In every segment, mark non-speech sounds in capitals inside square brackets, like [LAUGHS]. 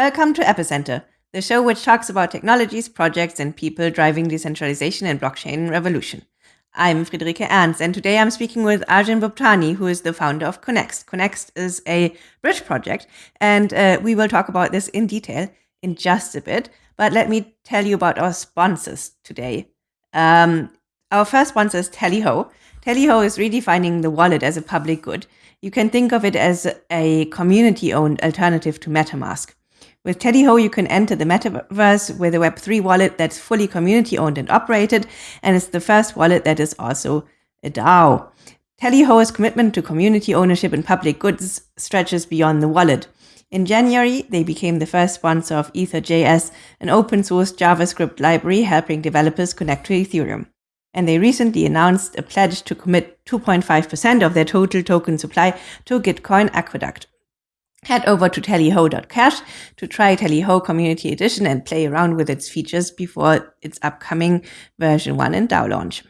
Welcome to Epicenter, the show which talks about technologies, projects, and people driving decentralization and blockchain revolution. I'm Friederike Ernst, and today I'm speaking with Arjun Bhuptani, who is the founder of Connext. Connext is a bridge project, and uh, we will talk about this in detail in just a bit. But let me tell you about our sponsors today. Um, our first sponsor is Tallyho. Tallyho is redefining the wallet as a public good. You can think of it as a community owned alternative to MetaMask. With Tallyho, you can enter the metaverse with a Web3 wallet that's fully community owned and operated, and it's the first wallet that is also a DAO. Tallyho's commitment to community ownership and public goods stretches beyond the wallet. In January, they became the first sponsor of Ether.js, an open source JavaScript library helping developers connect to Ethereum. And they recently announced a pledge to commit 2.5% of their total token supply to Gitcoin Aqueduct. Head over to tallyho.cash to try Tallyho Community Edition and play around with its features before its upcoming version 1 and DAO launch.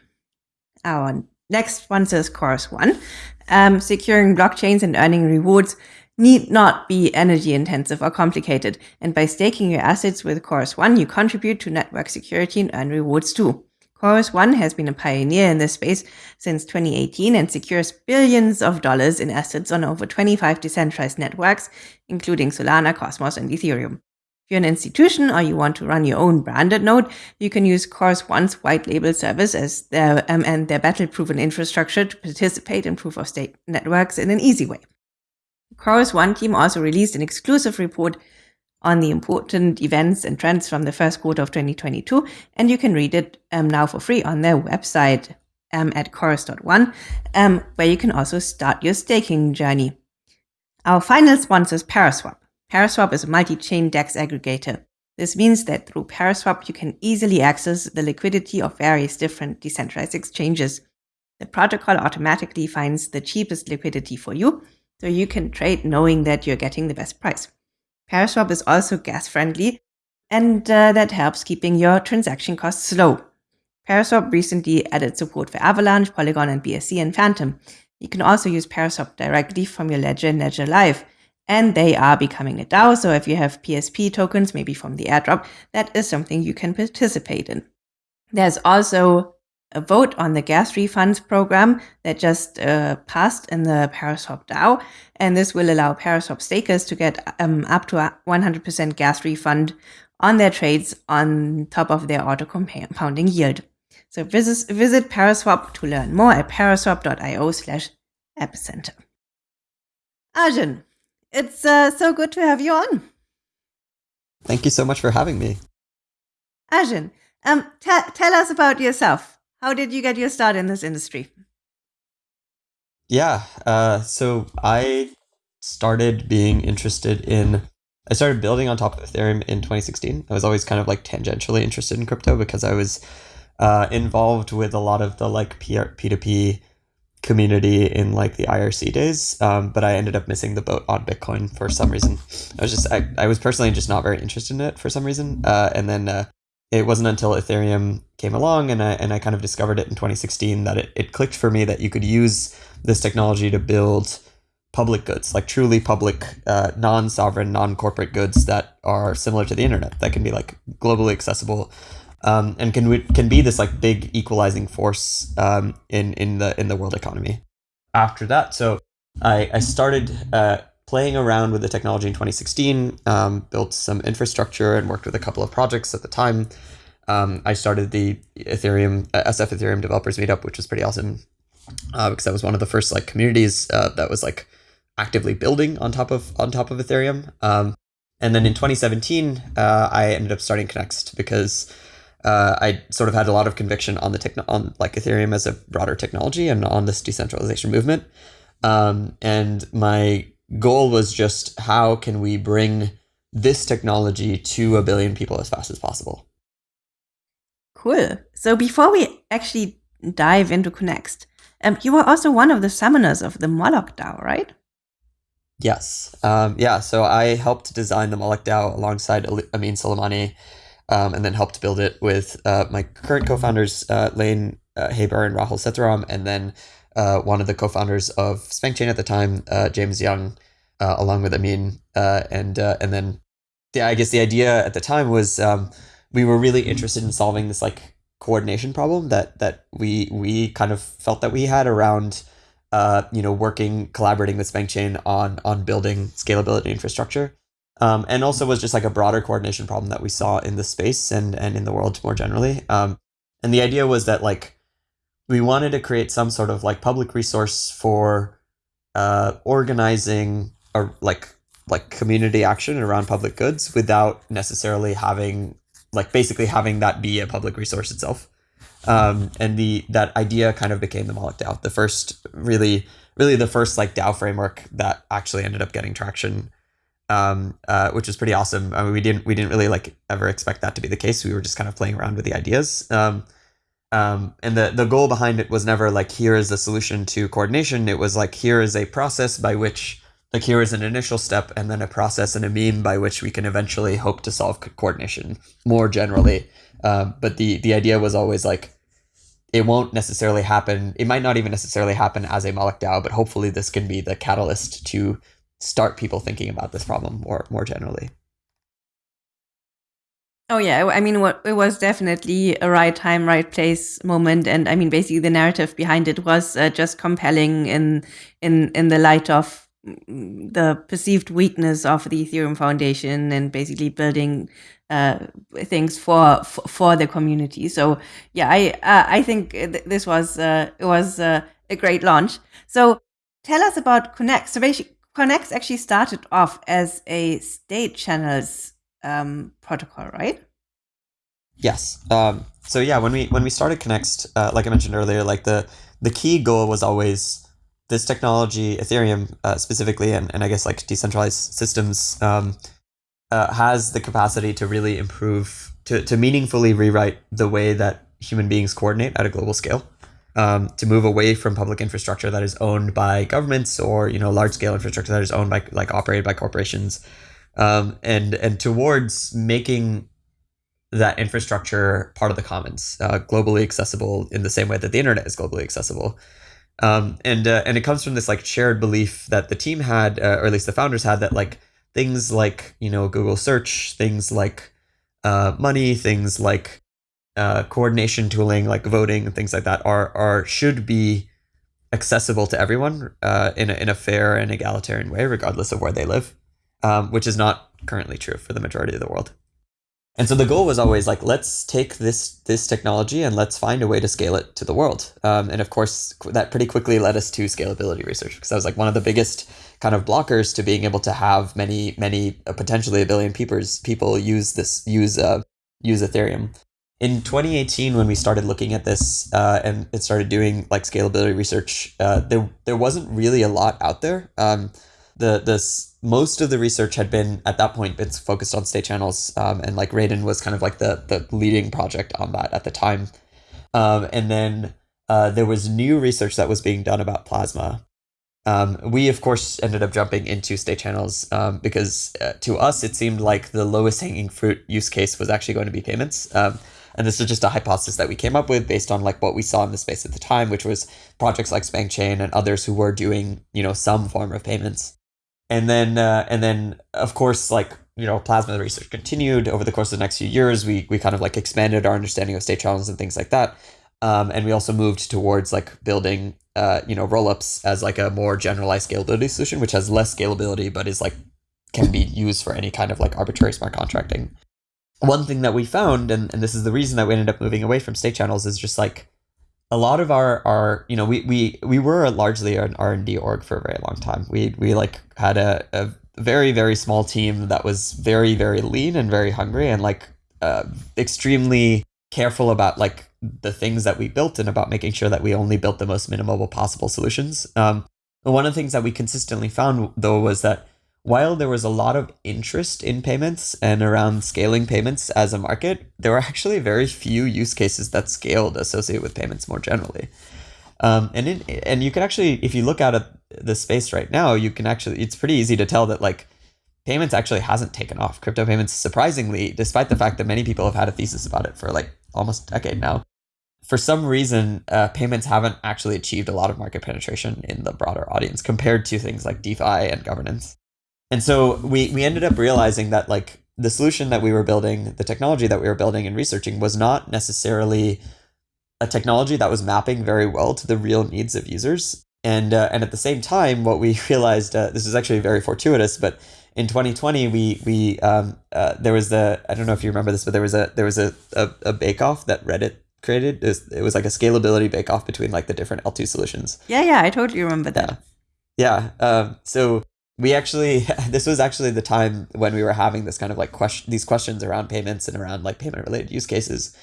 Our next sponsor is Chorus One. Um, securing blockchains and earning rewards need not be energy intensive or complicated. And by staking your assets with Chorus One, you contribute to network security and earn rewards too. Chorus One has been a pioneer in this space since 2018 and secures billions of dollars in assets on over 25 decentralized networks, including Solana, Cosmos, and Ethereum. If you're an institution or you want to run your own branded node, you can use Chorus One's white label service as their, um, and their battle-proven infrastructure to participate in proof of stake networks in an easy way. Chorus One team also released an exclusive report on the important events and trends from the first quarter of 2022. And you can read it um, now for free on their website um, at chorus.one, um, where you can also start your staking journey. Our final sponsor is Paraswap. Paraswap is a multi-chain DEX aggregator. This means that through Paraswap, you can easily access the liquidity of various different decentralized exchanges. The protocol automatically finds the cheapest liquidity for you, so you can trade knowing that you're getting the best price. Paraswap is also gas friendly, and uh, that helps keeping your transaction costs low. Paraswap recently added support for Avalanche, Polygon, and BSC and Fantom. You can also use Paraswap directly from your ledger in Ledger Live. And they are becoming a DAO, so if you have PSP tokens, maybe from the airdrop, that is something you can participate in. There's also a vote on the gas refunds program that just uh, passed in the Paraswap DAO. And this will allow Paraswap stakers to get um, up to a 100% gas refund on their trades on top of their auto compounding yield. So visit, visit Paraswap to learn more at paraswap.io slash epicenter. Arjun, it's uh, so good to have you on. Thank you so much for having me. Arjun, um, tell us about yourself. How did you get your start in this industry? Yeah, uh, so I started being interested in. I started building on top of Ethereum in 2016. I was always kind of like tangentially interested in crypto because I was uh, involved with a lot of the like PR, P2P community in like the IRC days. Um, but I ended up missing the boat on Bitcoin for some reason. I was just I, I was personally just not very interested in it for some reason. Uh, and then uh, it wasn't until Ethereum came along and I, and I kind of discovered it in 2016 that it, it clicked for me that you could use this technology to build public goods, like truly public, uh, non sovereign, non corporate goods that are similar to the internet, that can be like globally accessible. Um, and can can be this like big equalizing force um, in in the in the world economy. After that, so I I started uh, playing around with the technology in 2016, um, built some infrastructure and worked with a couple of projects at the time. Um, I started the Ethereum uh, SF Ethereum developers meetup, which was pretty awesome uh, because that was one of the first like communities uh, that was like actively building on top of on top of Ethereum. Um, and then in 2017, uh, I ended up starting Connext because uh, I sort of had a lot of conviction on the techno- on like Ethereum as a broader technology and on this decentralization movement. Um, and my goal was just how can we bring this technology to a billion people as fast as possible. Cool. So before we actually dive into Connext, um, you were also one of the summoners of the Moloch DAO, right? Yes. Um, yeah. So I helped design the Moloch DAO alongside Amin Soleimani, um, and then helped build it with uh, my current co-founders, uh, Layne uh, Haber and Rahul Sethuram, and then uh, one of the co-founders of SpankChain at the time, uh, James Young, uh, along with Amin, uh, and uh, and then the, I guess the idea at the time was um, we were really interested in solving this like coordination problem that that we we kind of felt that we had around uh, you know working collaborating with SpankChain on on building scalability infrastructure. Um, and also was just like a broader coordination problem that we saw in the space and and in the world more generally. Um, and the idea was that like we wanted to create some sort of like public resource for uh, organizing or like like community action around public goods without necessarily having like basically having that be a public resource itself. Um, and the that idea kind of became the Moloch DAO, the first really really the first like DAO framework that actually ended up getting traction, um, uh, which was pretty awesome. I mean, we didn't we didn't really like ever expect that to be the case. We were just kind of playing around with the ideas. Um, um, and the, the goal behind it was never like here is the solution to coordination. It was like here is a process by which like here is an initial step and then a process and a meme by which we can eventually hope to solve coordination more generally. Um, but the the idea was always like it won't necessarily happen. It might not even necessarily happen as a Moloch DAO, but hopefully this can be the catalyst to start people thinking about this problem more more generally. Oh yeah, I mean, what it was definitely a right time, right place moment, and I mean, basically the narrative behind it was uh, just compelling in in in the light of mm, the perceived weakness of the Ethereum Foundation and basically building uh, things for, for, for the community. So yeah, I uh, I think th this was uh, it was uh, a great launch. So tell us about Connext. So Connext actually started off as a state channels um, protocol, right? Yes. Um, so yeah, when we when we started Connext, uh, like I mentioned earlier, like the the key goal was always this technology, Ethereum uh, specifically, and, and I guess like decentralized systems, um, uh, has the capacity to really improve, to, to meaningfully rewrite the way that human beings coordinate at a global scale. Um, to move away from public infrastructure that is owned by governments or you know large scale infrastructure that is owned by like operated by corporations, um, and and towards making that infrastructure part of the commons, uh, globally accessible in the same way that the internet is globally accessible. Um, and uh, and it comes from this like shared belief that the team had, uh, or at least the founders had, that like things like you know Google search, things like uh, money, things like uh, coordination tooling, like voting and things like that, are are should be accessible to everyone uh, in a, in a fair and egalitarian way, regardless of where they live, um, which is not currently true for the majority of the world. And so the goal was always like, let's take this this technology and let's find a way to scale it to the world. Um, and of course, that pretty quickly led us to scalability research because that was like one of the biggest kind of blockers to being able to have many many uh, potentially a billion people people use this use uh, use Ethereum. In 2018, when we started looking at this uh, and it started doing like scalability research, uh, there there wasn't really a lot out there. Um, the this most of the research had been at that point it's focused on state channels um, and like Raiden was kind of like the the leading project on that at the time. Um, and then uh, there was new research that was being done about plasma. Um, we of course ended up jumping into state channels um, because uh, to us it seemed like the lowest hanging fruit use case was actually going to be payments. Um, and this is just a hypothesis that we came up with based on like what we saw in the space at the time which was projects like SpankChain and others who were doing you know some form of payments and then uh, and then of course like you know plasma research continued over the course of the next few years. We we kind of like expanded our understanding of state channels and things like that. Um, and we also moved towards like building uh, you know rollups as like a more generalized scalability solution which has less scalability but is like can be used for any kind of like arbitrary smart contracting. One thing that we found and, and this is the reason that we ended up moving away from state channels is just like a lot of our our you know we we we were largely an R and D org for a very long time. We we like had a, a very very small team that was very very lean and very hungry and like uh, extremely careful about like the things that we built and about making sure that we only built the most minimal possible solutions. Um, one of the things that we consistently found though was that while there was a lot of interest in payments and around scaling payments as a market, there were actually very few use cases that scaled associated with payments more generally. Um, and in, and you can actually, if you look out at the space right now, you can actually, it's pretty easy to tell that like payments actually hasn't taken off. Crypto payments, surprisingly, despite the fact that many people have had a thesis about it for like almost a decade now, for some reason, uh, payments haven't actually achieved a lot of market penetration in the broader audience compared to things like DeFi and governance. And so we we ended up realizing that like the solution that we were building, the technology that we were building and researching was not necessarily a technology that was mapping very well to the real needs of users. And uh, and at the same time, what we [LAUGHS] realized uh, this is actually very fortuitous, but in 2020 we we um, uh, there was the I don't know if you remember this, but there was a there was a a, a bake off that Reddit created. It was, it was like a scalability bake off between like the different L2 solutions. Yeah, yeah, I totally remember that. Yeah. yeah. Um, so we actually [LAUGHS] this was actually the time when we were having this kind of like question these questions around payments and around like payment related use cases.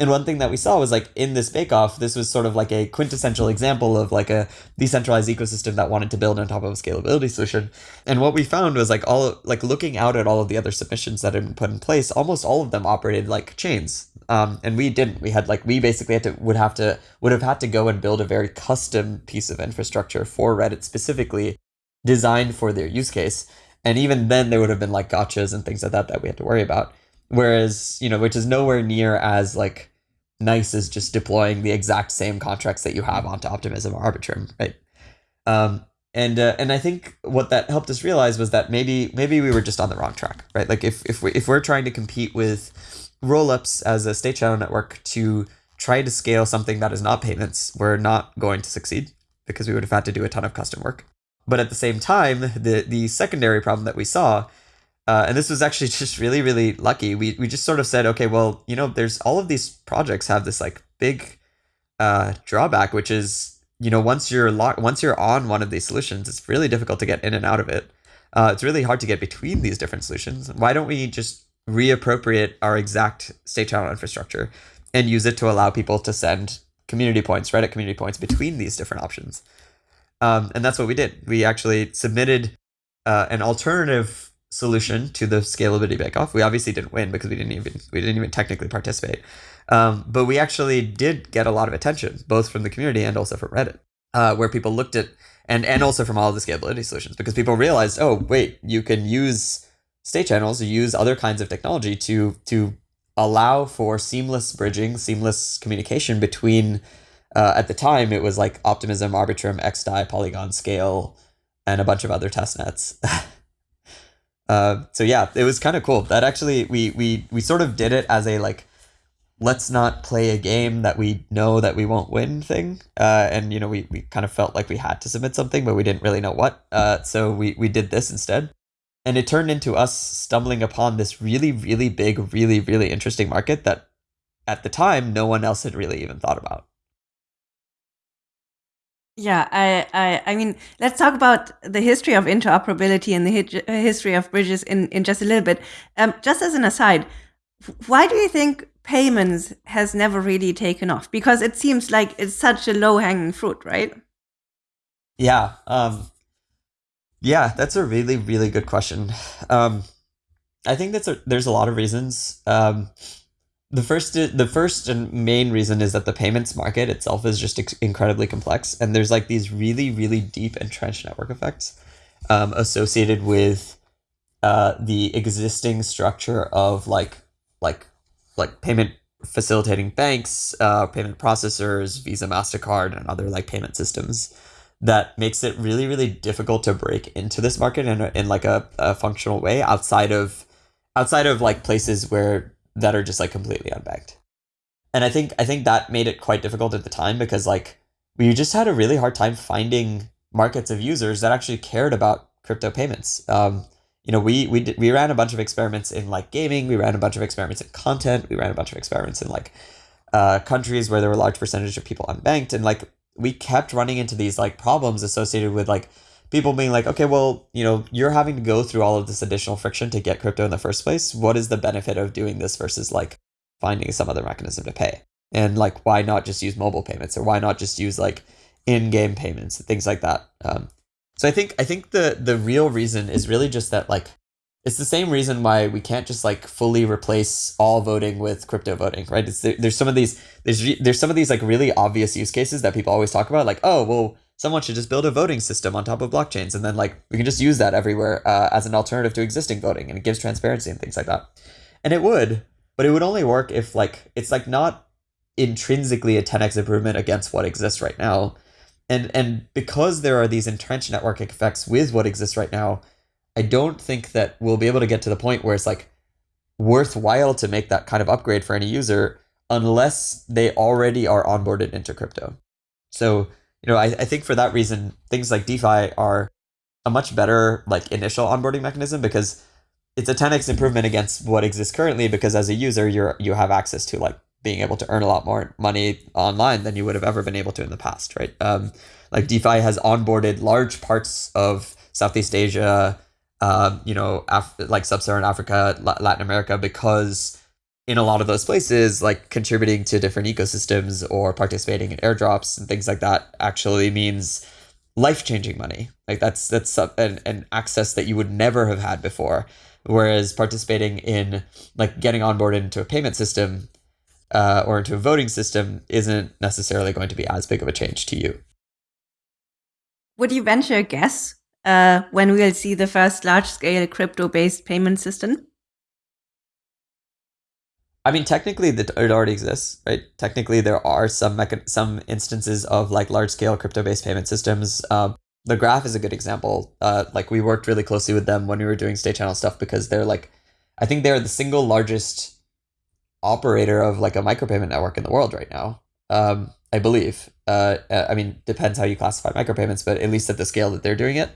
And one thing that we saw was like in this bake off this was sort of like a quintessential example of like a decentralized ecosystem that wanted to build on top of a scalability solution. And what we found was like all like looking out at all of the other submissions that had been put in place almost all of them operated like chains. Um, and we didn't. We had like we basically had to would have to would have had to go and build a very custom piece of infrastructure for reddit specifically designed for their use case. And even then, there would have been like gotchas and things like that that we had to worry about. Whereas, you know, which is nowhere near as like nice as just deploying the exact same contracts that you have onto Optimism or Arbitrum, right? Um, and uh, and I think what that helped us realize was that maybe maybe we were just on the wrong track, right? Like if if we if we're trying to compete with rollups as a state channel network to try to scale something that is not payments, we're not going to succeed because we would have had to do a ton of custom work. But at the same time, the the secondary problem that we saw, uh, and this was actually [LAUGHS] just really really lucky. We we just sort of said, okay, well, you know, there's all of these projects have this like big uh, drawback, which is you know once you're locked, once you're on one of these solutions, it's really difficult to get in and out of it. Uh, it's really hard to get between these different solutions. Why don't we just reappropriate our exact state channel infrastructure and use it to allow people to send community points, Reddit community points between these different options? Um, and that's what we did. We actually submitted uh, an alternative solution to the scalability bake-off. We obviously didn't win because we didn't even we didn't even technically participate. Um, but we actually did get a lot of attention, both from the community and also from Reddit, uh, where people looked at and and also from all of the scalability solutions because people realized, oh wait, you can use state channels, you use other kinds of technology to to allow for seamless bridging, seamless communication between uh, at the time, it was like Optimism, Arbitrum, XDAI, Polygon, SKALE, and a bunch of other test nets. uh, [LAUGHS] so yeah, it was kind of cool. That actually, we we we sort of did it as a like, let's not play a game that we know that we won't win thing. Uh, and you know, we we kind of felt like we had to submit something, but we didn't really know what. Uh, so we we did this instead. And it turned into us stumbling upon this really, really big, really, really interesting market that at the time no one else had really even thought about. Yeah, I, I, I mean, let's talk about the history of interoperability and the history of bridges in, in just a little bit. Um, just as an aside, why do you think payments has never really taken off? Because it seems like it's such a low hanging fruit, right? Yeah, um, yeah, that's a really, really good question. Um, I think that's a, there's a lot of reasons. Um, the first the first and main reason is that the payments market itself is just incredibly complex and there's like these really really deep entrenched network effects um, associated with uh, the existing structure of like like like payment facilitating banks uh, payment processors visa mastercard and other like payment systems that makes it really really difficult to break into this market in, in like a, a functional way outside of outside of like places where that are just like completely unbanked. And I think I think that made it quite difficult at the time because like we just had a really hard time finding markets of users that actually cared about crypto payments. Um, you know, we we we ran a bunch of experiments in like gaming, we ran a bunch of experiments in content, we ran a bunch of experiments in like uh, countries where there were large percentage of people unbanked, and like we kept running into these like problems associated with like people being like, okay, well, you know, you're having to go through all of this additional friction to get crypto in the first place. What is the benefit of doing this versus like finding some other mechanism to pay? And like, why not just use mobile payments or why not just use like in-game payments and things like that? Um, so I think I think the the real reason is really just that like it's the same reason why we can't just like fully replace all voting with crypto voting, right? It's there, there's some of these there's there's some of these like really obvious use cases that people always talk about, like oh well someone should just build a voting system on top of blockchains and then like we can just use that everywhere uh, as an alternative to existing voting and it gives transparency and things like that and it would but it would only work if like it's like not intrinsically a 10x improvement against what exists right now and and because there are these entrenched network effects with what exists right now i don't think that we'll be able to get to the point where it's like worthwhile to make that kind of upgrade for any user unless they already are onboarded into crypto. So, you know, I, I think for that reason, things like DeFi are a much better like initial onboarding mechanism because it's a 10x improvement against what exists currently because as a user you're you have access to like being able to earn a lot more money online than you would have ever been able to in the past right? Um, like defi has onboarded large parts of southeast asia um, you know Af- like sub-saharan africa latin america because in a lot of those places like contributing to different ecosystems or participating in airdrops and things like that actually means life-changing money. Like that's that's an, an access that you would never have had before. Whereas participating in like getting on board into a payment system uh, or into a voting system isn't necessarily going to be as big of a change to you. Would you venture a guess uh, when we'll see the first large-scale crypto-based payment system I mean, technically, it already exists, right? Technically, there are some some instances of like large scale crypto based payment systems. Um, the graph is a good example. Uh, like we worked really closely with them when we were doing state channel stuff because they're like, I think they're the single largest operator of like a micropayment network in the world right now. Um, I believe. Uh, uh, I mean, depends how you classify micropayments, but at least at the scale that they're doing it.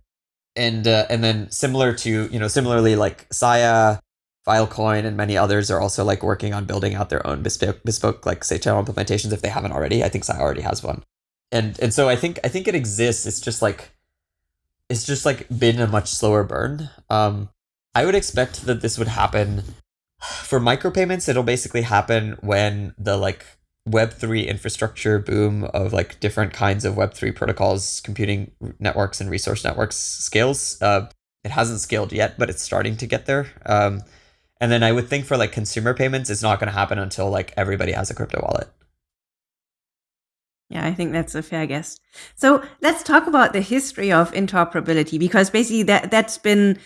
And uh, and then similar to you know similarly like Sia, Filecoin, and many others are also like working on building out their own bespoke, bespoke like state channel implementations if they haven't already. I think Sia already has one. And and so I think I think it exists. It's just like it's just like been a much slower burn. Um, I would expect that this would happen [SIGHS] for micropayments. It'll basically happen when the like Web3 infrastructure boom of like different kinds of Web3 protocols, computing networks, and resource networks scales. Uh, it hasn't scaled yet, but it's starting to get there. Um, and then I would think for like consumer payments, it's not going to happen until like everybody has a crypto wallet. Yeah, I think that's a fair guess. So let's talk about the history of interoperability because basically that that's been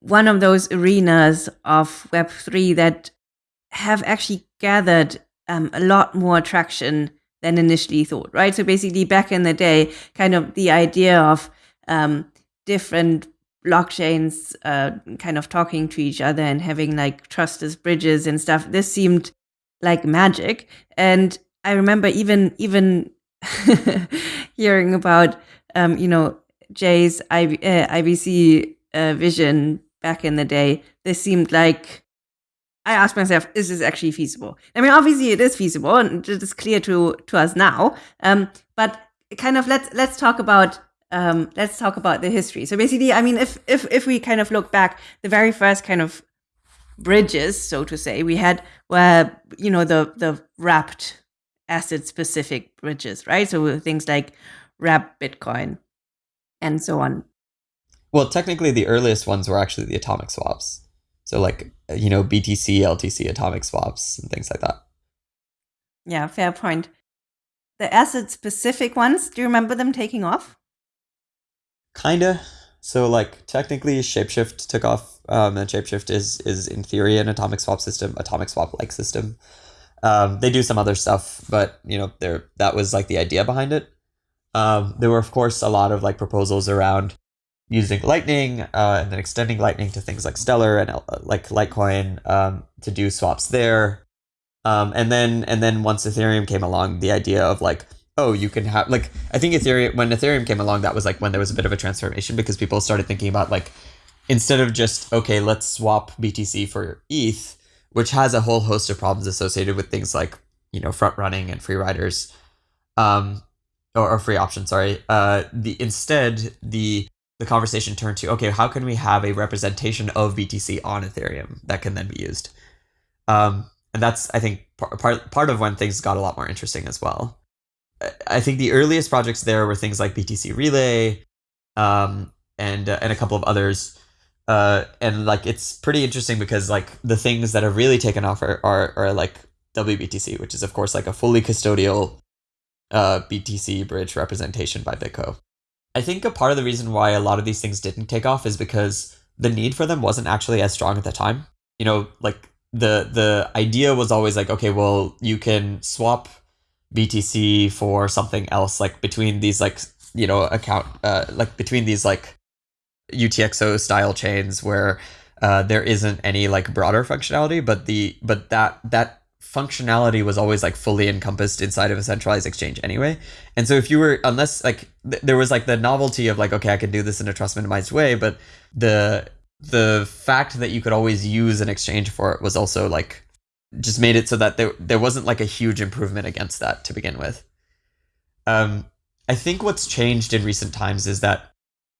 one of those arenas of Web three that have actually gathered um, a lot more traction than initially thought. Right. So basically, back in the day, kind of the idea of um, different blockchains uh, kind of talking to each other and having like trustless bridges and stuff. This seemed like magic, and I remember even even [LAUGHS] hearing about um, you know Jae's uh, IBC uh, vision back in the day. This seemed like I asked myself, is this actually feasible? I mean, obviously it is feasible, and it is clear to to us now. Um, but kind of let's let's talk about um, let's talk about the history. So basically, I mean, if if if we kind of look back, the very first kind of bridges, so to say, we had where you know the the wrapped asset specific bridges, right? So things like wrap Bitcoin and so on. Well, technically, the earliest ones were actually the atomic swaps. So, like, you know, BTC, LTC atomic swaps and things like that. Yeah, fair point. The asset specific ones, do you remember them taking off? Kinda. So, like, technically, Shapeshift took off, um, and Shapeshift is is in theory an atomic swap system, atomic swap like system. Um, they do some other stuff, but you know, there that was like the idea behind it. Um, there were of course a lot of like proposals around using Lightning uh, and then extending Lightning to things like Stellar and uh, like Litecoin um, to do swaps there. Um, and then and then once Ethereum came along, the idea of like oh you can have like I think Ethereum when Ethereum came along, that was like when there was a bit of a transformation because people started thinking about like instead of just okay let's swap BTC for ETH which has a whole host of problems associated with things like you know front running and free riders um or, or free options sorry. Uh the instead the the conversation turned to okay how can we have a representation of btc on ethereum that can then be used? Um and that's i think part part of when things got a lot more interesting as well i think the earliest projects there were things like btc relay um and uh, and a couple of others uh, and like it's pretty interesting because like the things that have really taken off are, are, are like WBTC, which is of course like a fully custodial uh, BTC bridge representation by BitGo. I think a part of the reason why a lot of these things didn't take off is because the need for them wasn't actually as strong at the time. You know, like the the idea was always like, okay, well, you can swap BTC for something else, like between these like you know account uh like between these like UTXO style chains where uh, there isn't any like broader functionality, but the but that that functionality was always like fully encompassed inside of a centralized exchange anyway. And so if you were unless like th- there was like the novelty of like okay I can do this in a trust minimized way, but the the fact that you could always use an exchange for it was also like just made it so that there there wasn't like a huge improvement against that to begin with. Um, I think what's changed in recent times is that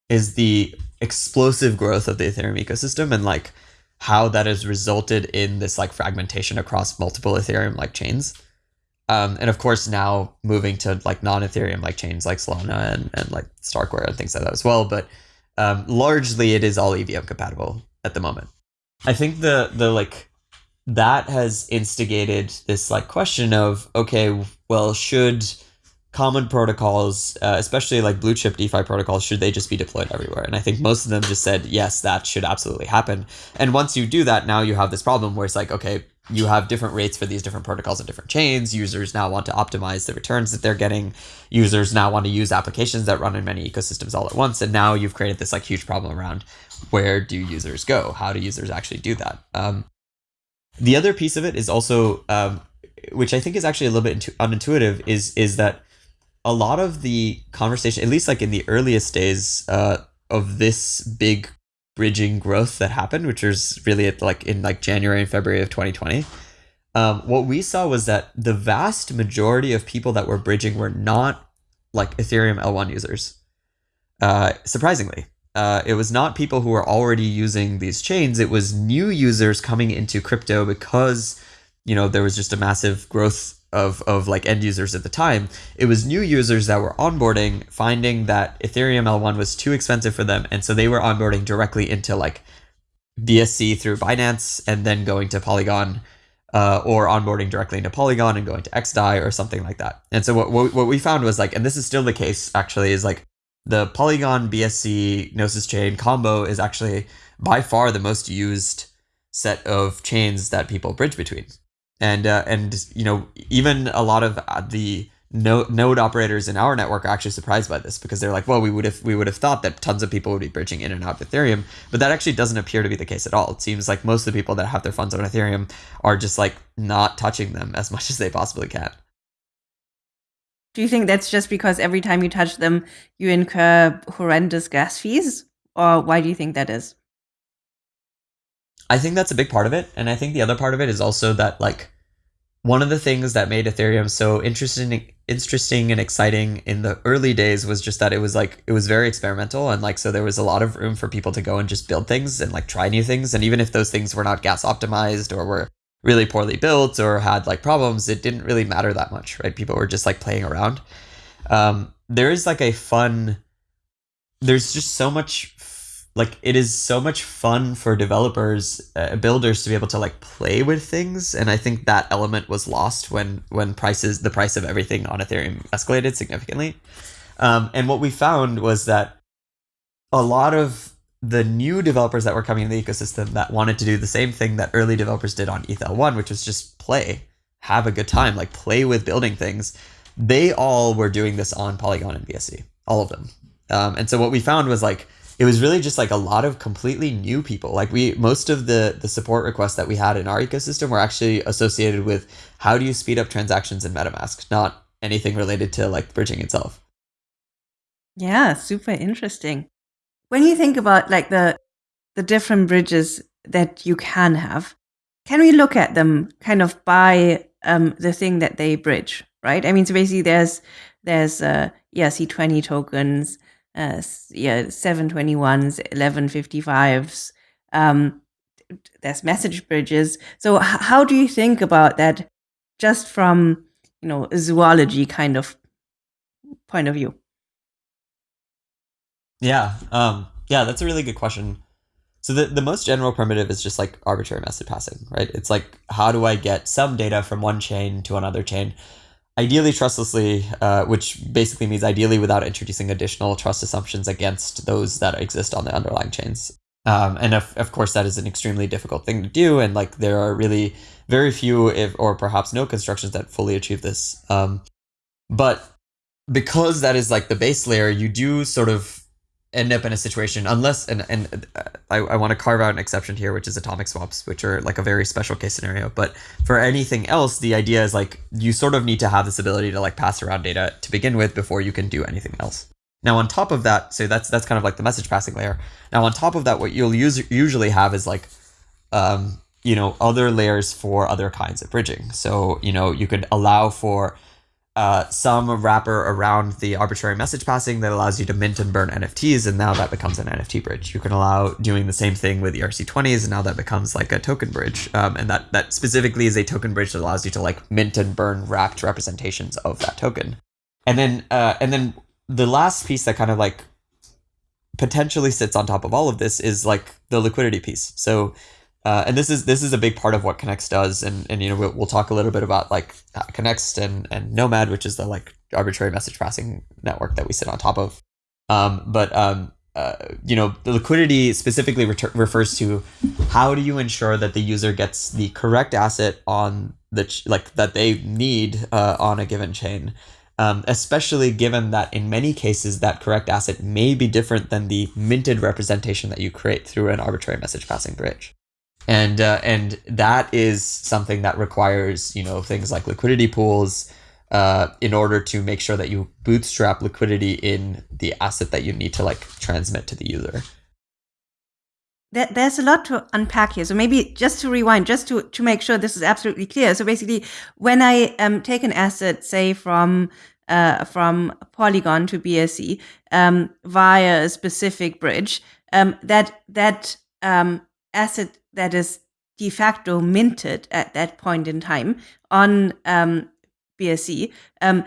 is the explosive growth of the Ethereum ecosystem and like how that has resulted in this like fragmentation across multiple Ethereum like chains. Um, and of course now moving to like non-Ethereum like chains like Solana and, and like Starkware and things like that as well. But um, largely it is all EVM compatible at the moment. I think the the like that has instigated this like question of okay, well should common protocols, uh, especially like blue chip DeFi protocols, should they just be deployed everywhere? And I think most of them just said, yes, that should absolutely happen. And once you do that, now you have this problem where it's like, okay, you have different rates for these different protocols and different chains. Users now want to optimize the returns that they're getting. Users now want to use applications that run in many ecosystems all at once. And now you've created this like huge problem around where do users go? How do users actually do that? Um, the other piece of it is also, um, which I think is actually a little bit unintuitive, is is that a lot of the conversation, at least like in the earliest days uh, of this big bridging growth that happened, which was really at like in like January and February of 2020. Um, what we saw was that the vast majority of people that were bridging were not like Ethereum L1 users. Uh, surprisingly, uh, it was not people who were already using these chains. It was new users coming into crypto because you know there was just a massive growth of, of like end users at the time, it was new users that were onboarding, finding that Ethereum L1 was too expensive for them. And so they were onboarding directly into like BSC through Binance and then going to Polygon uh, or onboarding directly into Polygon and going to XDAI or something like that. And so what, what, what we found was like, and this is still the case actually, is like the Polygon BSC Gnosis chain combo is actually by far the most used set of chains that people bridge between and uh, and you know even a lot of uh, the node, node operators in our network are actually surprised by this because they're like, well, we would have we would have thought that tons of people would be bridging in and out of Ethereum, but that actually doesn't appear to be the case at all. It seems like most of the people that have their funds on Ethereum are just like not touching them as much as they possibly can. Do you think that's just because every time you touch them, you incur horrendous gas fees, or why do you think that is? I think that's a big part of it. And I think the other part of it is also that like one of the things that made Ethereum so interesting interesting and exciting in the early days was just that it was like it was very experimental and like so there was a lot of room for people to go and just build things and like try new things and even if those things were not gas optimized or were really poorly built or had like problems it didn't really matter that much right? People were just like playing around. Um, there is like a fun there's just so much like it is so much fun for developers uh, builders to be able to like play with things and i think that element was lost when when prices the price of everything on ethereum escalated significantly. Um, and what we found was that a lot of the new developers that were coming in the ecosystem that wanted to do the same thing that early developers did on ETH1, which was just play, have a good time, like play with building things. They all were doing this on Polygon and BSC, all of them. Um, and so what we found was like it was really just like a lot of completely new people. Like we most of the the support requests that we had in our ecosystem were actually associated with how do you speed up transactions in MetaMask, not anything related to like bridging itself. Yeah, super interesting. When you think about like the the different bridges that you can have, can we look at them kind of by um, the thing that they bridge, right? I mean, so basically, there's there's uh, ERC20 tokens, uh, yeah, 721s, 1155s. Um, there's message bridges. So how do you think about that just from, you know, zoology kind of point of view? Yeah. Um, yeah, that's a really good question. So the, the most general primitive is just like arbitrary message passing, right? It's like, how do I get some data from one chain to another chain? ideally trustlessly, uh, which basically means ideally without introducing additional trust assumptions against those that exist on the underlying chains. Um, and of, of course, that is an extremely difficult thing to do. And like there are really very few, if or perhaps no constructions that fully achieve this. Um, but because that is like the base layer, you do sort of end up in a situation unless and and uh, I, I want to carve out an exception here which is atomic swaps which are like a very special case scenario. But for anything else the idea is like you sort of need to have this ability to like pass around data to begin with before you can do anything else. Now on top of that so that's that's kind of like the message passing layer. Now on top of that what you'll use, usually have is like um you know other layers for other kinds of bridging. So you know you could allow for uh, some wrapper around the arbitrary message passing that allows you to mint and burn NFTs, and now that becomes an NFT bridge. You can allow doing the same thing with ERC20s, and now that becomes like a token bridge, um, and that that specifically is a token bridge that allows you to like mint and burn wrapped representations of that token. And then uh, and then the last piece that kind of like potentially sits on top of all of this is like the liquidity piece. So uh, and this is this is a big part of what Connext does, and and you know we'll, we'll talk a little bit about like Connext and and Nomad, which is the like arbitrary message passing network that we sit on top of. Um, but um, uh, you know the liquidity specifically refers to how do you ensure that the user gets the correct asset on the ch- like that they need uh, on a given chain. Um, especially given that in many cases that correct asset may be different than the minted representation that you create through an arbitrary message passing bridge and uh, and that is something that requires you know things like liquidity pools uh, in order to make sure that you bootstrap liquidity in the asset that you need to like transmit to the user. There's a lot to unpack here. So maybe just to rewind, just to, to make sure this is absolutely clear. So basically, when I um, take an asset, say from uh, from Polygon to BSC um, via a specific bridge, um, that that um, asset that is de facto minted at that point in time on um, BSC um,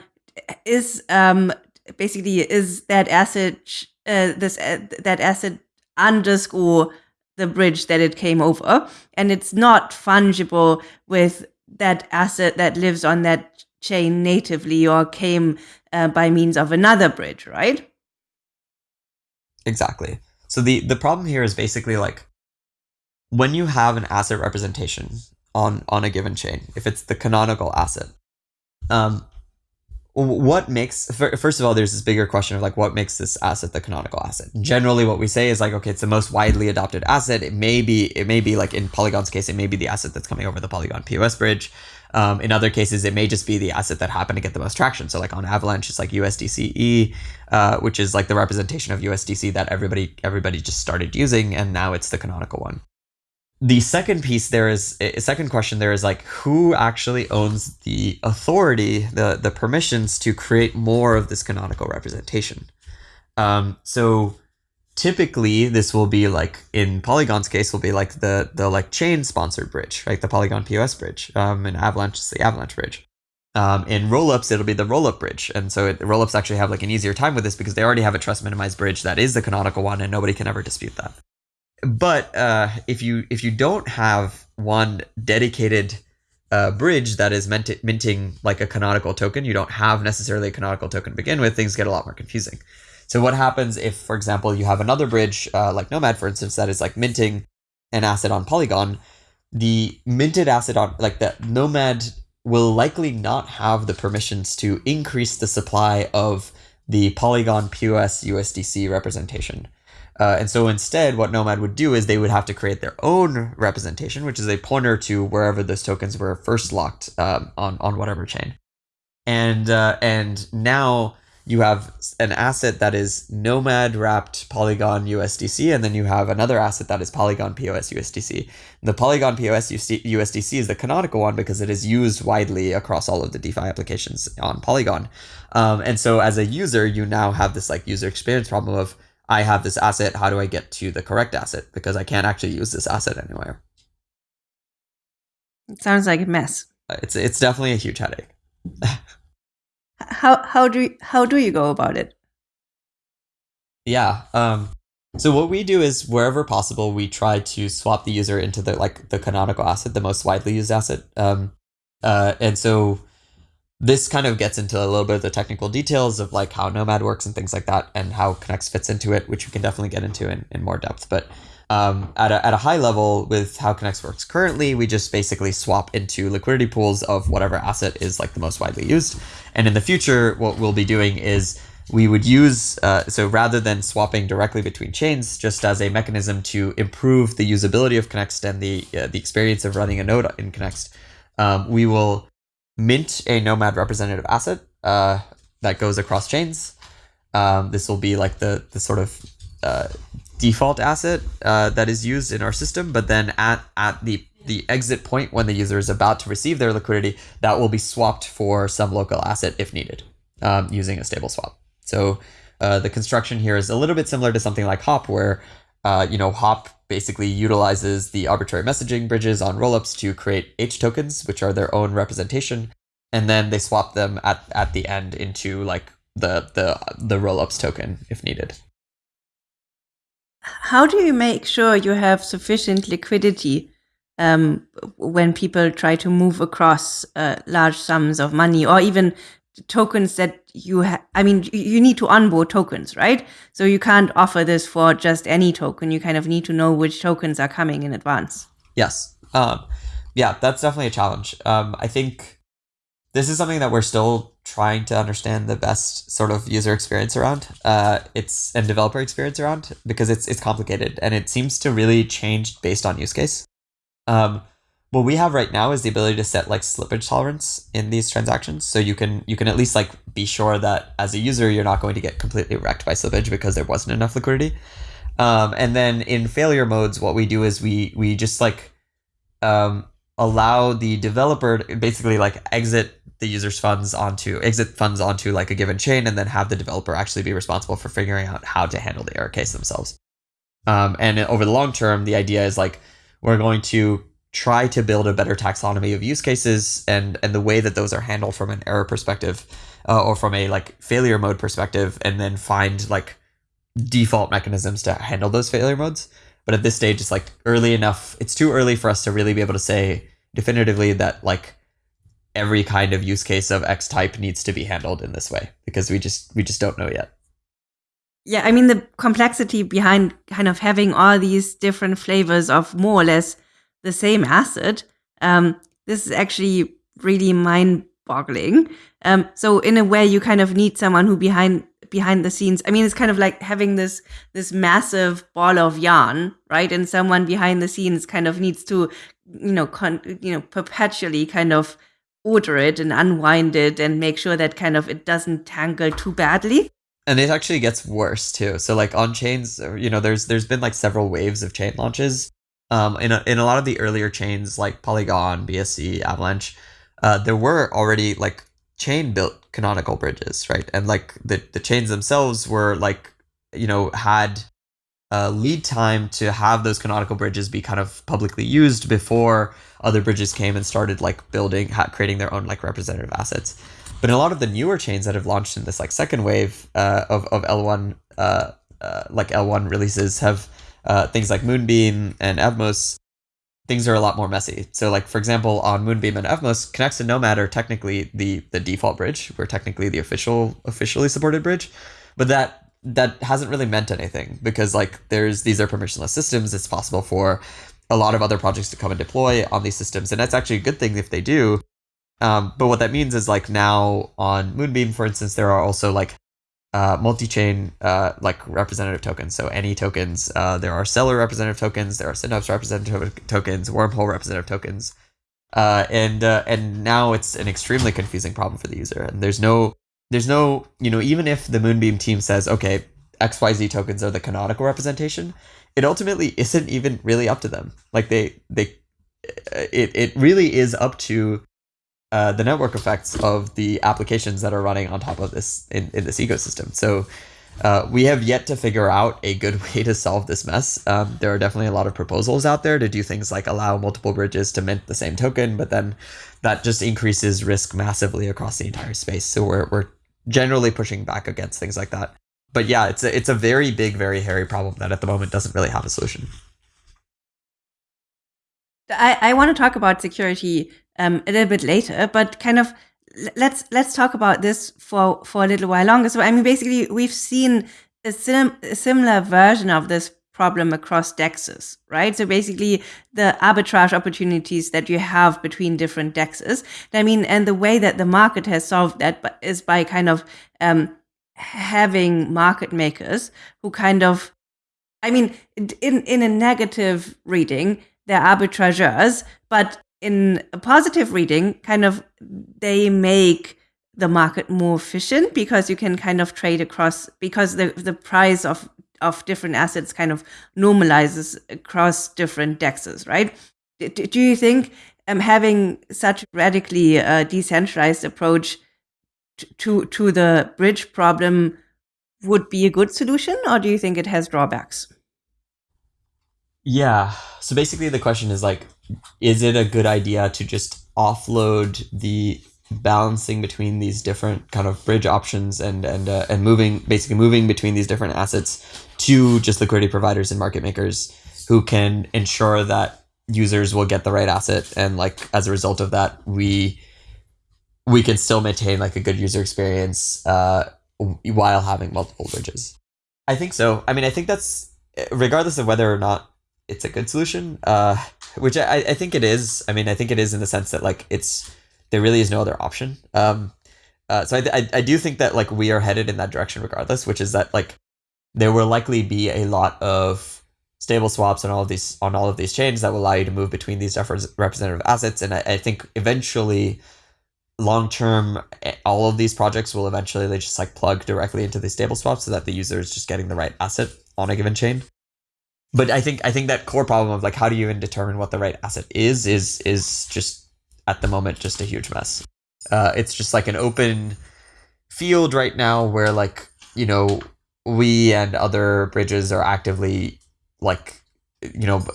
is um, basically is that asset uh, this uh, that asset underscore the bridge that it came over, and it's not fungible with that asset that lives on that chain natively or came uh, by means of another bridge, right? Exactly. So the the problem here is basically like when you have an asset representation on on a given chain, if it's the canonical asset, um, what makes first of all there's this bigger question of like what makes this asset the canonical asset? Generally what we say is like okay it's the most widely adopted asset. It may be it may be like in polygon's case it may be the asset that's coming over the polygon pos bridge. Um, in other cases it may just be the asset that happened to get the most traction. So like on avalanche it's like usdce uh, which is like the representation of usdc that everybody everybody just started using and now it's the canonical one the second piece there is a second question there is like who actually owns the authority the the permissions to create more of this canonical representation? Um, so typically this will be like in polygon's case will be like the the like chain sponsored bridge right? The polygon pos bridge um, in avalanche is the avalanche bridge. Um, in rollups it'll be the rollup bridge. And so it, rollups actually have like an easier time with this because they already have a trust minimized bridge that is the canonical one and nobody can ever dispute that but uh, if you if you don't have one dedicated uh, bridge that is minting like a canonical token, you don't have necessarily a canonical token to begin with. Things get a lot more confusing. So what happens if, for example, you have another bridge uh, like Nomad, for instance, that is like minting an asset on Polygon? The minted asset on like the Nomad will likely not have the permissions to increase the supply of the Polygon POS USDC representation. Uh, and so instead, what Nomad would do is they would have to create their own representation, which is a pointer to wherever those tokens were first locked um, on on whatever chain. And uh, and now you have an asset that is Nomad wrapped Polygon USDC, and then you have another asset that is Polygon POS USDC. The Polygon POS USDC is the canonical one because it is used widely across all of the DeFi applications on Polygon. Um, and so as a user, you now have this like user experience problem of I have this asset. How do I get to the correct asset? Because I can't actually use this asset anywhere. It sounds like a mess. It's it's definitely a huge headache. how how do you, how do you go about it? Yeah. Um, so what we do is wherever possible, we try to swap the user into the like the canonical asset, the most widely used asset. Um, uh, and so this kind of gets into a little bit of the technical details of like how Nomad works and things like that, and how Connext fits into it, which we can definitely get into in, in more depth. But um, at, a, at a high level, with how Connext works currently, we just basically swap into liquidity pools of whatever asset is like the most widely used. And in the future, what we'll be doing is we would use uh, so rather than swapping directly between chains, just as a mechanism to improve the usability of Connext and the uh, the experience of running a node in Connext, um, we will mint a Nomad representative asset uh, that goes across chains. Um, this will be like the the sort of uh, default asset uh, that is used in our system, but then at at the the exit point when the user is about to receive their liquidity, that will be swapped for some local asset if needed, um, using a stable swap. So uh, the construction here is a little bit similar to something like Hop, where uh, you know Hop basically utilizes the arbitrary messaging bridges on rollups to create H tokens, which are their own representation, and then they swap them at at the end into like the the the rollups token if needed. How do you make sure you have sufficient liquidity um, when people try to move across uh, large sums of money or even tokens that you have i mean you need to onboard tokens right? So you can't offer this for just any token. You kind of need to know which tokens are coming in advance. Yes. Um, yeah that's definitely a challenge. Um, i think this is something that we're still trying to understand the best sort of user experience around uh, it's and developer experience around because it's it's complicated and it seems to really change based on use case. Um, what we have right now is the ability to set like slippage tolerance in these transactions. So you can you can at least like be sure that as a user you're not going to get completely wrecked by slippage because there wasn't enough liquidity. Um, and then in failure modes what we do is we we just like um, allow the developer to basically like exit the user's funds onto exit funds onto like a given chain and then have the developer actually be responsible for figuring out how to handle the error case themselves. Um, and over the long term the idea is like we're going to try to build a better taxonomy of use cases and and the way that those are handled from an error perspective uh, or from a like failure mode perspective and then find like default mechanisms to handle those failure modes. But at this stage it's like early enough it's too early for us to really be able to say definitively that like every kind of use case of x type needs to be handled in this way because we just we just don't know yet. Yeah i mean the complexity behind kind of having all these different flavors of more or less the same asset um, this is actually really mind boggling um, so in a way you kind of need someone who behind behind the scenes i mean it's kind of like having this this massive ball of yarn right? And someone behind the scenes kind of needs to you know con- you know perpetually kind of order it and unwind it and make sure that kind of it doesn't tangle too badly. And it actually gets worse too. So like on chains you know there's there's been like several waves of chain launches um in a, in a lot of the earlier chains like polygon bsc avalanche uh there were already like chain built canonical bridges right? And like the the chains themselves were like you know had uh, lead time to have those canonical bridges be kind of publicly used before other bridges came and started like building creating their own like representative assets. But in a lot of the newer chains that have launched in this like second wave uh, of, of l1 uh, uh, like l1 releases have uh, things like moonbeam and evmos things are a lot more messy. So like for example on moonbeam and evmos Connext and nomad are technically the the default bridge we're technically the official officially supported bridge but that that hasn't really meant anything because like there's these are permissionless systems. It's possible for a lot of other projects to come and deploy on these systems and that's actually a good thing if they do. Um, but what that means is like now on moonbeam for instance there are also like uh, multi-chain uh, like representative tokens. So any tokens uh, there are Celer representative tokens there are synapse representative tokens wormhole representative tokens. Uh, and uh, and now it's an extremely confusing problem for the user. And there's no there's no, you know, even if the Moonbeam team says, okay, XYZ tokens are the canonical representation, it ultimately isn't even really up to them. Like they, they, it, it really is up to uh, the network effects of the applications that are running on top of this in, in this ecosystem. So uh, we have yet to figure out a good [LAUGHS] way to solve this mess. Um, there are definitely a lot of proposals out there to do things like allow multiple bridges to mint the same token, but then that just increases risk massively across the entire space. So we're, we're generally pushing back against things like that. But yeah, it's a, it's a very big, very hairy problem that at the moment doesn't really have a solution. I, I want to talk about security um, a little bit later, but kind of let's let's talk about this for for a little while longer. So I mean, basically, we've seen a, sim- a similar version of this problem across dexes, right? So basically the arbitrage opportunities that you have between different dexes. I mean, and the way that the market has solved that is by kind of um, having market makers who kind of, I mean, in, in a negative reading, they're arbitrageurs, but in a positive reading, kind of they make the market more efficient because you can kind of trade across because the the price of of different assets kind of normalizes across different dexes, right? Do, do you think um, having such radically uh, decentralized approach to to the bridge problem would be a good solution, or do you think it has drawbacks? Yeah. So basically, the question is like, is it a good idea to just offload the balancing between these different kind of bridge options and and uh, and moving basically moving between these different assets to just liquidity providers and market makers who can ensure that users will get the right asset and like as a result of that we we can still maintain like a good user experience uh, while having multiple bridges. I think so. I mean i think that's regardless of whether or not it's a good solution uh, which I, I think it is i mean i think it is in the sense that like it's there really is no other option. Um, uh, so I, I, I do think that like we are headed in that direction regardless, which is that like there will likely be a lot of stable swaps on all of these on all of these chains that will allow you to move between these different representative assets. And I, I think eventually, long term, all of these projects will eventually they just like plug directly into the stable swaps so that the user is just getting the right asset on a given chain. But I think I think that core problem of like how do you even determine what the right asset is is is just at the moment just a huge mess. Uh, it's just like an open field right now where like you know we and other bridges are actively like you know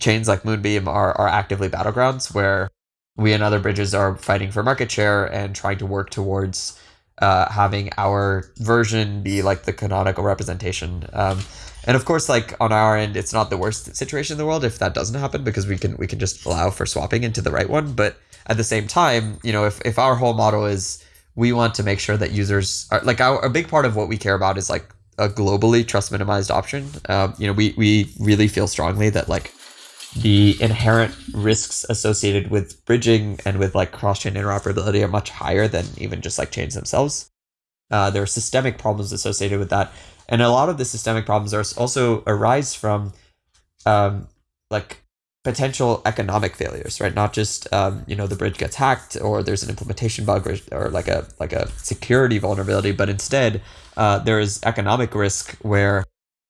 chains like Moonbeam are are actively battlegrounds where we and other bridges are fighting for market share and trying to work towards uh, having our version be like the canonical representation. Um, and of course, like on our end, it's not the worst situation in the world if that doesn't happen because we can we can just allow for swapping into the right one. But at the same time, you know, if, if our whole model is we want to make sure that users are like our, a big part of what we care about is like a globally trust minimized option. Um, you know, we, we really feel strongly that like the inherent risks associated with bridging and with like cross chain interoperability are much higher than even just like chains themselves. Uh, there are systemic problems associated with that. And a lot of the systemic problems are also arise from um, like potential economic failures, right? Not just um, you know the bridge gets hacked or there's an implementation bug or, or like a like a security vulnerability, but instead uh, there is economic risk where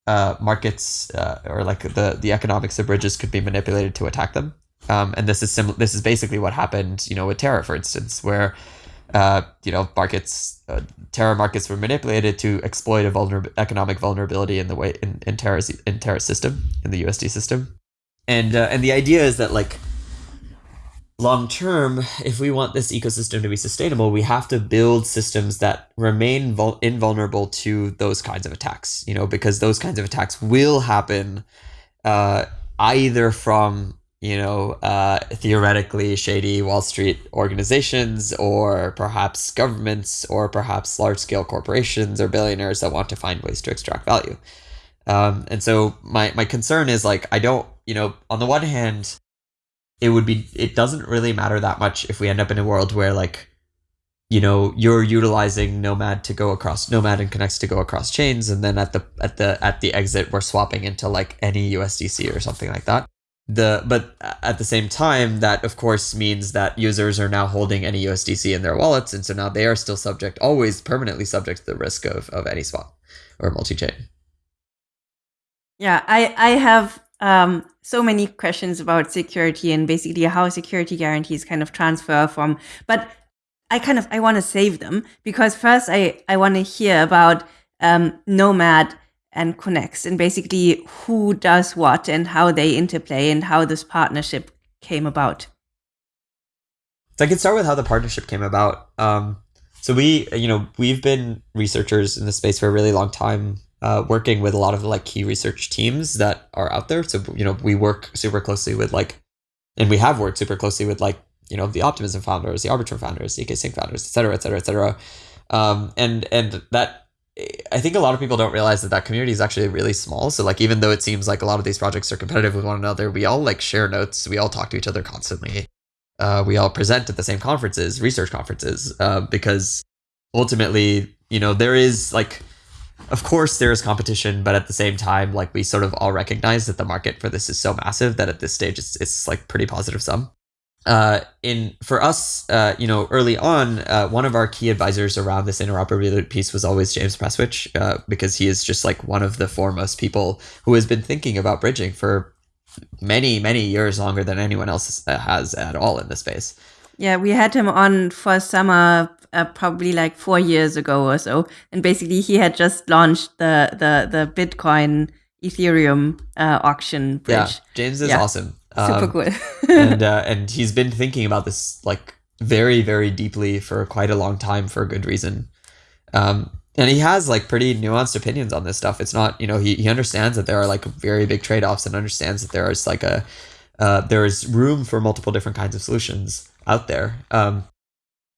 uh, markets uh, or like the the economics of bridges could be manipulated to attack them. Um, and this is sim- this is basically what happened, you know, with Terra, for instance, where uh, you know markets uh, markets were manipulated to exploit a vulner- economic vulnerability in the way in, in Terra's in Terra's system in the UST system. And uh, and the idea is that like long term if we want this ecosystem to be sustainable we have to build systems that remain vul- invulnerable to those kinds of attacks you know because those kinds of attacks will happen uh, either from you know uh, theoretically shady wall street organizations or perhaps governments or perhaps large scale corporations or billionaires that want to find ways to extract value. Um, and so my my concern is like I don't you know on the one hand, it would be it doesn't really matter that much if we end up in a world where like you know you're utilizing nomad to go across nomad and Connext to go across chains and then at the at the at the exit we're swapping into like any usdc or something like that the but at the same time that of course means that users are now holding any usdc in their wallets and so now they are still subject always permanently subject to the risk of of any swap or multi-chain yeah, I I have um, so many questions about security and basically how security guarantees kind of transfer from. But I kind of I want to save them because first I I want to hear about um, Nomad and Connext and basically who does what and how they interplay and how this partnership came about. So I can start with how the partnership came about. Um, so we, you know, we've been researchers in the space for a really long time uh, working with a lot of like key research teams that are out there. So you know we work super closely with like, and we have worked super closely with like you know the Optimism founders, the Arbitrum founders, the zk founders, et cetera, et cetera, et cetera. Um, and and that I think a lot of people don't realize that that community is actually really small. So like even though it seems like a lot of these projects are competitive with one another, we all like share notes. We all talk to each other constantly. Uh, we all present at the same conferences, research conferences, uh, because ultimately you know, there is like, of course, there is competition, but at the same time, like we sort of all recognize that the market for this is so massive that at this stage it's it's like pretty positive sum. Uh, in for us, uh, you know, early on, uh, one of our key advisors around this interoperability piece was always James Prestwich, uh, because he is just like one of the foremost people who has been thinking about bridging for many, many years longer than anyone else has at all in this space. Yeah, we had him on for summer uh, probably like four years ago or so, and basically he had just launched the the the Bitcoin Ethereum uh, auction bridge. Yeah, James is Yeah. awesome. Super Um, cool. [LAUGHS] and uh, and he's been thinking about this like very very deeply for quite a long time for a good reason. Um, and he has like pretty nuanced opinions on this stuff. It's not you know he he understands that there are like very big trade offs and understands that there is like a uh, there is room for multiple different kinds of solutions out there. Um,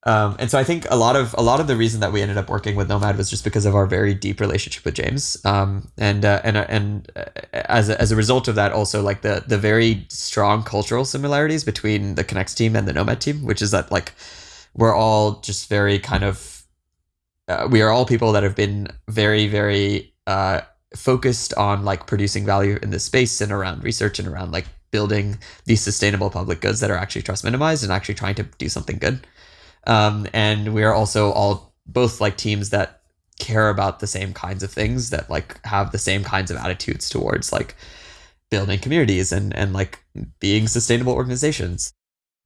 um, and so I think a lot of a lot of the reason that we ended up working with Nomad was just because of our very deep relationship with James, um, and uh, and uh, and uh, as a, as a result of that, also like the the very strong cultural similarities between the Connext team and the Nomad team, which is that like we're all just very kind of uh, we are all people that have been very very uh, focused on like producing value in this space and around research and around like building these sustainable public goods that are actually trust minimized and actually trying to do something good um, and we are also all both like teams that care about the same kinds of things that like have the same kinds of attitudes towards like building communities and and like being sustainable organizations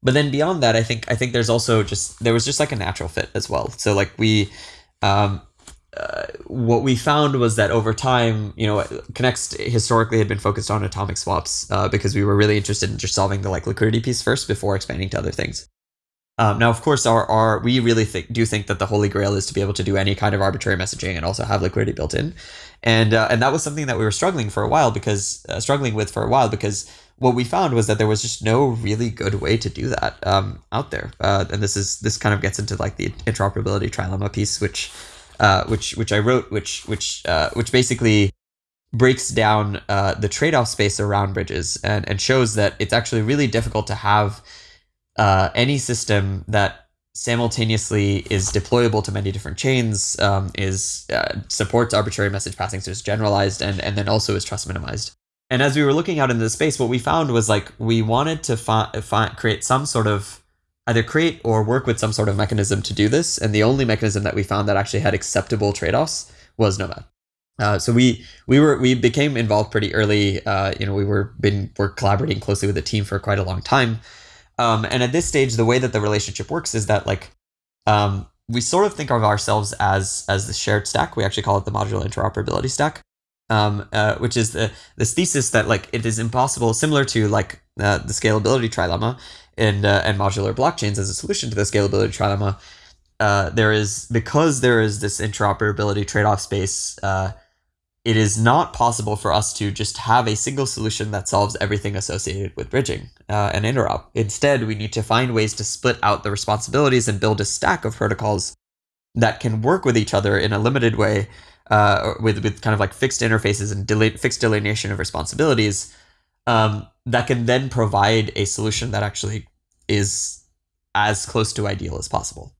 but then beyond that i think i think there's also just there was just like a natural fit as well so like we um uh, what we found was that over time, you know, Connext historically had been focused on atomic swaps uh, because we were really interested in just solving the like liquidity piece first before expanding to other things. Um, now, of course, our, our we really think do think that the holy grail is to be able to do any kind of arbitrary messaging and also have liquidity built in, and uh, and that was something that we were struggling for a while because uh, struggling with for a while because what we found was that there was just no really good way to do that um, out there, uh, and this is this kind of gets into like the interoperability trilemma piece, which uh, which which I wrote, which which uh, which basically breaks down uh, the trade-off space around bridges and, and shows that it's actually really difficult to have uh, any system that simultaneously is deployable to many different chains, um, is uh, supports arbitrary message passing, so it's generalized, and and then also is trust minimized. And as we were looking out into the space, what we found was like we wanted to fi- fi- create some sort of either create or work with some sort of mechanism to do this. And the only mechanism that we found that actually had acceptable trade offs was Nomad. Uh, so we we were we became involved pretty early. Uh, you know, we were been we're collaborating closely with the team for quite a long time. Um, and at this stage, the way that the relationship works is that like um, we sort of think of ourselves as as the shared stack. We actually call it the modular interoperability stack, um, uh, which is the this thesis that like it is impossible, similar to like uh, the scalability trilemma and uh, and modular blockchains as a solution to the scalability trilemma. Uh, there is because there is this interoperability trade-off space. It is not possible for us to just have a single solution that solves everything associated with bridging uh, and interop. Instead, we need to find ways to split out the responsibilities and build a stack of protocols that can work with each other in a limited way, uh, with with kind of like fixed interfaces and deli- fixed delineation of responsibilities um, that can then provide a solution that actually is as close to ideal as possible.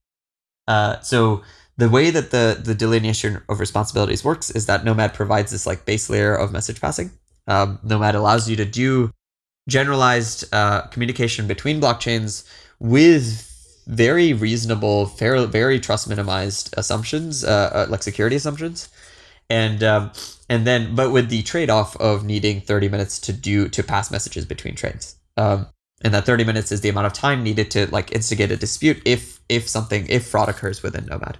Uh, so the way that the the delineation of responsibilities works is that Nomad provides this like base layer of message passing. Um, Nomad allows you to do generalized uh, communication between blockchains with very reasonable, fair, very trust minimized assumptions, uh, uh, like security assumptions, and um, and then but with the trade off of needing thirty minutes to do to pass messages between trains. Um, and that 30 minutes is the amount of time needed to like instigate a dispute if if something if fraud occurs within nomad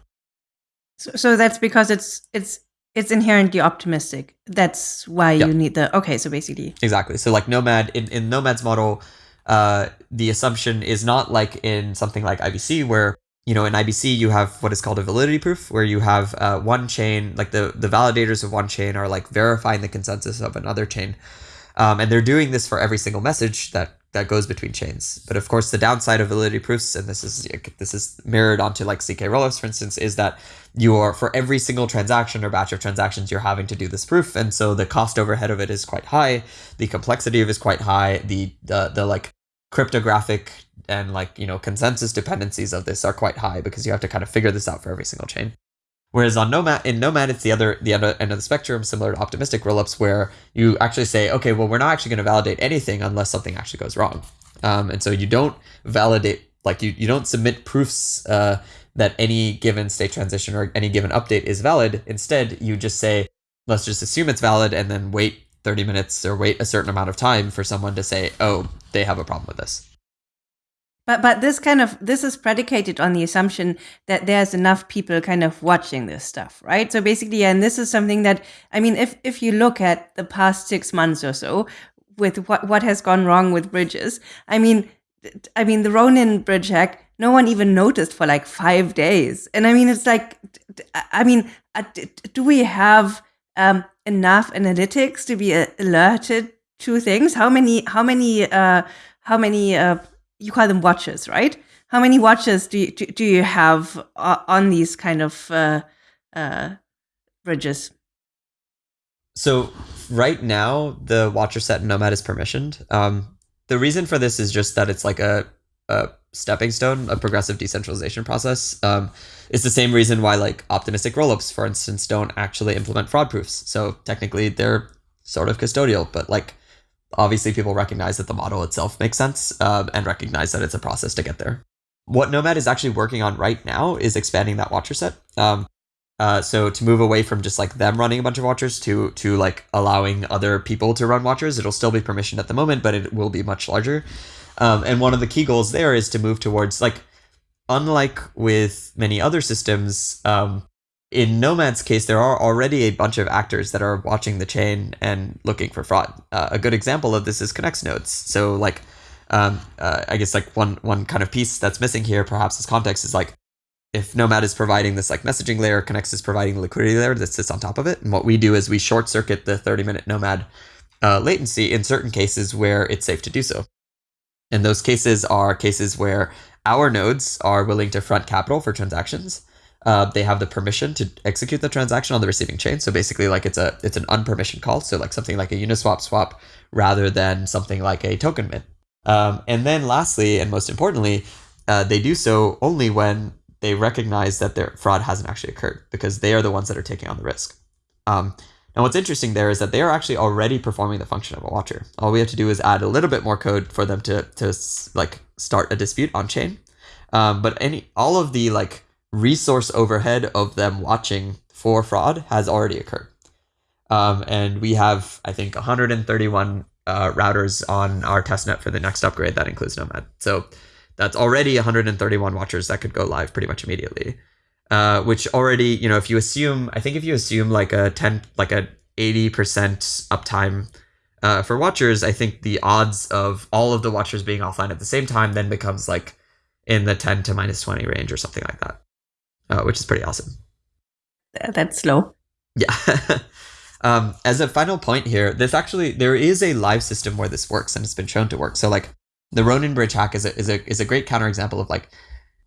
So, so that's because it's it's it's inherently optimistic. That's why Yeah. you need the okay. So basically, exactly so like nomad in, in nomad's model uh the assumption is not like in something like ibc where you know in ibc you have what is called a validity proof where you have uh, one chain like the the validators of one chain are like verifying the consensus of another chain um, and they're doing this for every single message that that goes between chains. But of course, the downside of validity proofs, and this is this is mirrored onto like ZK rollups, for instance, is that you are for every single transaction or batch of transactions, you're having to do this proof, and so the cost overhead of it is quite high. The complexity of it is quite high. The the the like cryptographic and like you know consensus dependencies of this are quite high because you have to kind of figure this out for every single chain. Whereas on Nomad, in Nomad, it's the other the other end of the spectrum, similar to optimistic rollups, where you actually say, okay, well, we're not actually going to validate anything unless something actually goes wrong, um, and so you don't validate like you you don't submit proofs uh, that any given state transition or any given update is valid. Instead, you just say, let's just assume it's valid, and then wait 30 minutes or wait a certain amount of time for someone to say, oh, they have a problem with this. But but this kind of this is predicated on the assumption that there's enough people kind of watching this stuff, right? So basically, and this is something that I mean, if if you look at the past six months or so with what what has gone wrong with bridges, I mean, I mean the Ronin bridge hack, no one even noticed for like five days, and I mean it's like, I mean, uh, do we have um, enough analytics to be alerted to things? How many how many uh, how many uh, you call them watches, right? How many watches do you, do, do you have uh, on these kind of uh, uh, bridges? So right now, the watcher set Nomad is permissioned. Um, the reason for this is just that it's like a, a stepping stone, a progressive decentralization process. Um, it's the same reason why like optimistic rollups, for instance, don't actually implement fraud proofs. So technically, they're sort of custodial, but like obviously people recognize that the model itself makes sense um, and recognize that it's a process to get there. What Nomad is actually working on right now is expanding that watcher set. Um, uh, so to move away from just like them running a bunch of watchers to to like allowing other people to run watchers, it'll still be permissioned at the moment, but it will be much larger. Um, and one of the key goals there is to move towards like, unlike with many other systems, um, in Nomad's case, there are already a bunch of actors that are watching the chain and looking for fraud. Uh, a good example of this is Connext nodes. So, like, um, uh, I guess like one one kind of piece that's missing here, perhaps as context, is like if Nomad is providing this like messaging layer, Connext is providing the liquidity layer that sits on top of it. And what we do is we short circuit the 30 minute Nomad uh, latency in certain cases where it's safe to do so. And those cases are cases where our nodes are willing to front capital for transactions uh, they have the permission to execute the transaction on the receiving chain. So basically, like it's a it's an unpermissioned call. So like something like a Uniswap swap rather than something like a token mint. Um, and then lastly, and most importantly, uh, they do so only when they recognize that their fraud hasn't actually occurred because they are the ones that are taking on the risk. Um, now, what's interesting there is that they are actually already performing the function of a watcher. All we have to do is add a little bit more code for them to to like start a dispute on chain. Um, but any all of the like resource overhead of them watching for fraud has already occurred. Um, and we have, I think, 131 uh, routers on our testnet for the next upgrade. That includes Nomad. So that's already 131 watchers that could go live pretty much immediately. Uh, which already, you know, if you assume, I think if you assume like a 10, like a 80% uptime uh, for watchers, I think the odds of all of the watchers being offline at the same time then becomes like in the 10 to minus 20 range or something like that uh, which is pretty awesome. That's slow. Yeah. [LAUGHS] um, as a final point here, this actually there is a live system where this works and it's been shown to work. So like the Ronin bridge hack is a is a is a great counterexample of like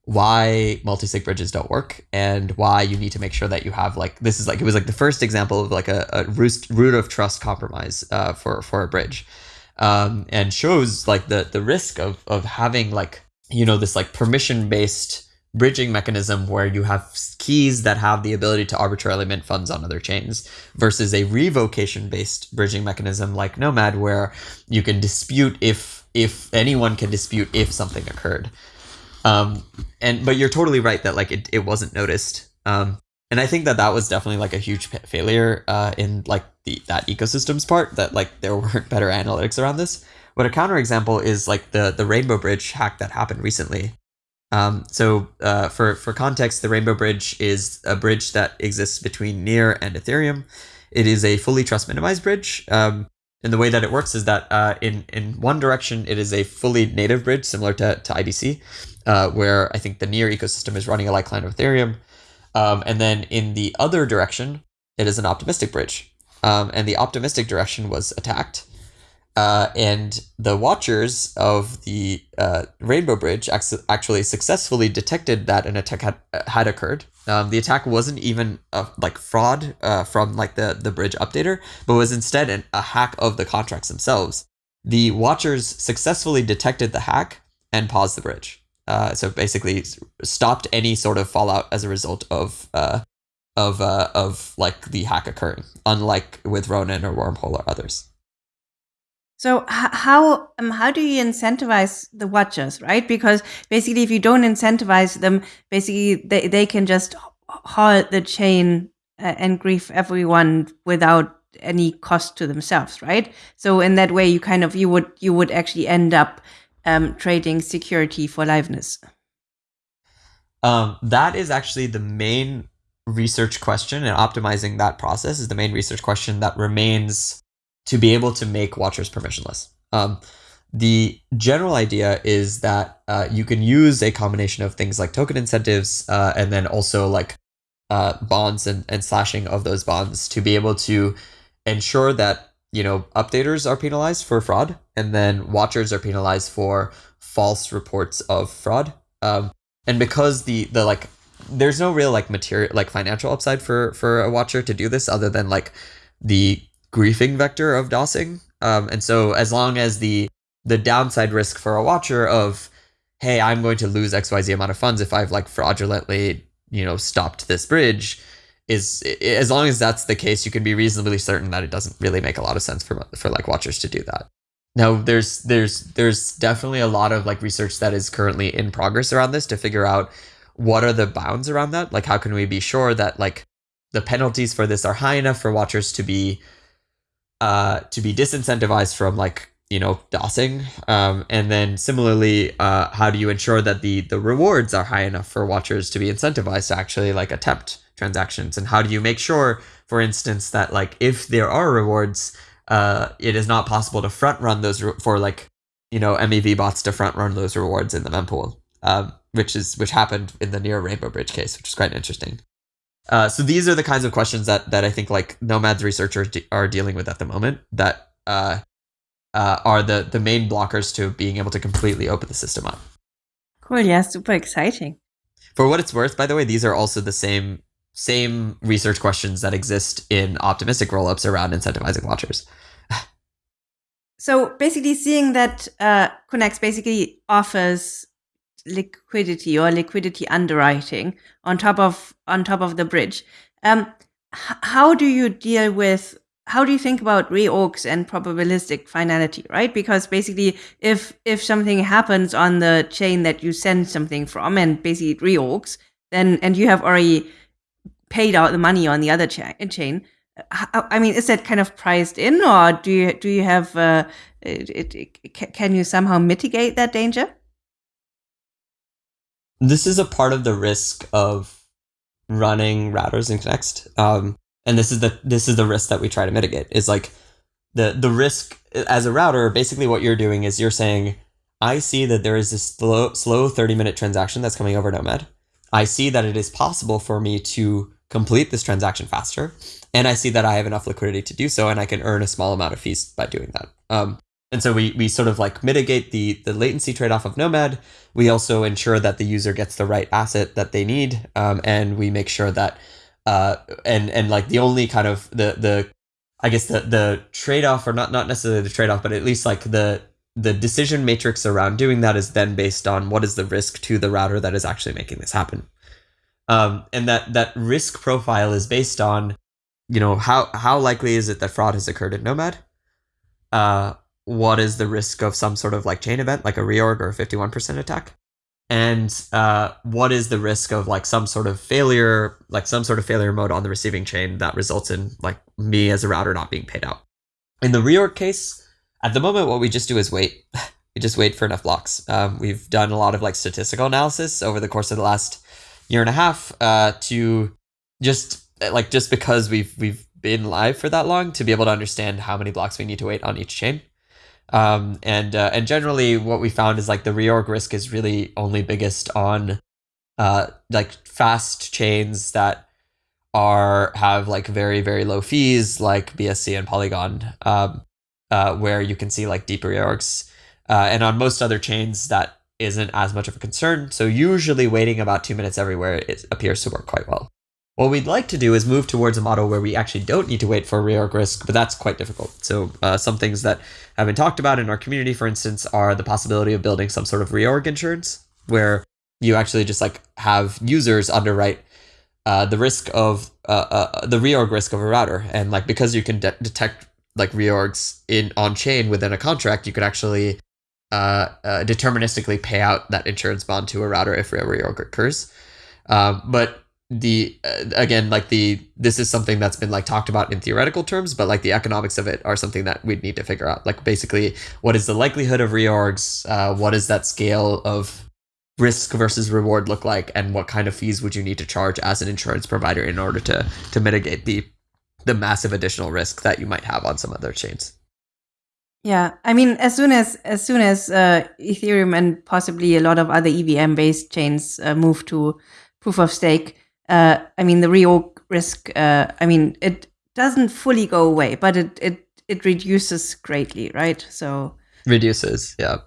why multi-sig bridges don't work and why you need to make sure that you have like this is like it was like the first example of like a, a root, root of trust compromise uh, for for a bridge um, and shows like the the risk of of having like you know this like permission based bridging mechanism where you have keys that have the ability to arbitrarily mint funds on other chains versus a revocation based bridging mechanism like Nomad where you can dispute if if anyone can dispute if something occurred. Um, and but you're totally right that like it, it wasn't noticed. Um, and I think that that was definitely like a huge failure uh, in like the that ecosystem's part that like there [LAUGHS] weren't better analytics around this. But a counterexample is like the the Rainbow Bridge hack that happened recently, um, so uh, for for context, the Rainbow Bridge is a bridge that exists between Near and Ethereum. It is a fully trust minimized bridge. Um, and the way that it works is that uh, in in one direction, it is a fully native bridge similar to, to IBC, uh, where I think the Near ecosystem is running a like client of Ethereum. Um, and then in the other direction, it is an optimistic bridge. Um, and the optimistic direction was attacked. Uh, and the watchers of the uh, Rainbow Bridge actually successfully detected that an attack had, had occurred. Um, the attack wasn't even a, like fraud uh, from like the, the bridge updater, but was instead an, a hack of the contracts themselves. The watchers successfully detected the hack and paused the bridge. Uh, so basically, stopped any sort of fallout as a result of uh, of uh, of like the hack occurring, unlike with Ronin or Wormhole or others. So how um, how do you incentivize the watchers, right? Because basically, if you don't incentivize them, basically they, they can just halt the chain uh, and grief everyone without any cost to themselves, right? So in that way, you kind of you would you would actually end up um, trading security for liveness. Um, that is actually the main research question, and optimizing that process is the main research question that remains to be able to make watchers permissionless. Um, the general idea is that uh, you can use a combination of things like token incentives uh, and then also like uh, bonds and, and slashing of those bonds to be able to ensure that you know updaters are penalized for fraud and then watchers are penalized for false reports of fraud um, and because the the like there's no real like material like financial upside for for a watcher to do this other than like the griefing vector of DoSing um, and so as long as the the downside risk for a watcher of hey i'm going to lose xyz amount of funds if i've like fraudulently you know stopped this bridge is as long as that's the case, you can be reasonably certain that it doesn't really make a lot of sense for for like watchers to do that. Now, there's there's there's definitely a lot of like research that is currently in progress around this to figure out what are the bounds around that. Like, how can we be sure that like the penalties for this are high enough for watchers to be uh to be disincentivized from like you know DoSing um, and then similarly uh, how do you ensure that the the rewards are high enough for watchers to be incentivized to actually like attempt transactions? And how do you make sure for instance that like if there are rewards uh, it is not possible to front run those for like you know mev bots to front run those rewards in the mempool um, which is which happened in the near rainbow bridge case which is quite interesting uh, so these are the kinds of questions that that i think like nomad's researchers de- are dealing with at the moment that uh, uh, are the the main blockers to being able to completely open the system up cool yeah super exciting for what it's worth by the way these are also the same same research questions that exist in optimistic rollups around incentivizing watchers. [LAUGHS] so basically, seeing that uh, Connext basically offers liquidity or liquidity underwriting on top of on top of the bridge, um, how do you deal with how do you think about reorgs and probabilistic finality right because basically if if something happens on the chain that you send something from and basically it reorgs then and you have already paid out the money on the other cha- chain. I mean, is that kind of priced in, or do you do you have uh, it, it, can you somehow mitigate that danger? This is a part of the risk of running routers in Connext, um, and this is the this is the risk that we try to mitigate. Is like the the risk as a router. Basically, what you're doing is you're saying, I see that there is this slow slow thirty minute transaction that's coming over Nomad. I see that it is possible for me to complete this transaction faster. And I see that I have enough liquidity to do so, and I can earn a small amount of fees by doing that. Um, and so we, we sort of like mitigate the, the latency trade off of Nomad. We also ensure that the user gets the right asset that they need. Um, and we make sure that, uh, and, and like the only kind of the, the, I guess the, the trade off, or not, not necessarily the trade off, but at least like the, the decision matrix around doing that is then based on what is the risk to the router that is actually making this happen um, and that that risk profile is based on you know how how likely is it that fraud has occurred at nomad uh, what is the risk of some sort of like chain event like a reorg or a 51% attack? And uh, what is the risk of like some sort of failure like some sort of failure mode on the receiving chain that results in like me as a router not being paid out? In the reorg case at the moment what we just do is wait. [LAUGHS] We just wait for enough blocks. Um, we've done a lot of like statistical analysis over the course of the last year and a half uh, to just like just because we've we've been live for that long to be able to understand how many blocks we need to wait on each chain. Um, and uh, and generally, what we found is like the reorg risk is really only biggest on uh, like fast chains that are have like very very low fees, like BSC and Polygon, um, uh, where you can see like deep reorgs. Uh, and on most other chains that isn't as much of a concern, so usually waiting about two minutes everywhere it appears to work quite well. What we'd like to do is move towards a model where we actually don't need to wait for reorg risk, but that's quite difficult. So uh, some things that have been talked about in our community, for instance, are the possibility of building some sort of reorg insurance, where you actually just like have users underwrite uh, the risk of uh, uh, the reorg risk of a router, and like because you can de- detect like reorgs in on chain within a contract, you could actually uh, uh, deterministically pay out that insurance bond to a router if a reorg occurs. Um, but the uh, again like the this is something that's been like talked about in theoretical terms but like the economics of it are something that we'd need to figure out. Like basically what is the likelihood of reorgs? Uh, what is that scale of risk versus reward look like? And what kind of fees would you need to charge as an insurance provider in order to to mitigate the the massive additional risk that you might have on some other chains? Yeah, I mean, as soon as as soon as uh, Ethereum and possibly a lot of other EVM based chains uh, move to proof of stake, uh, I mean, the reorg risk. Uh, I mean, it doesn't fully go away, but it it it reduces greatly, right? So reduces, yeah.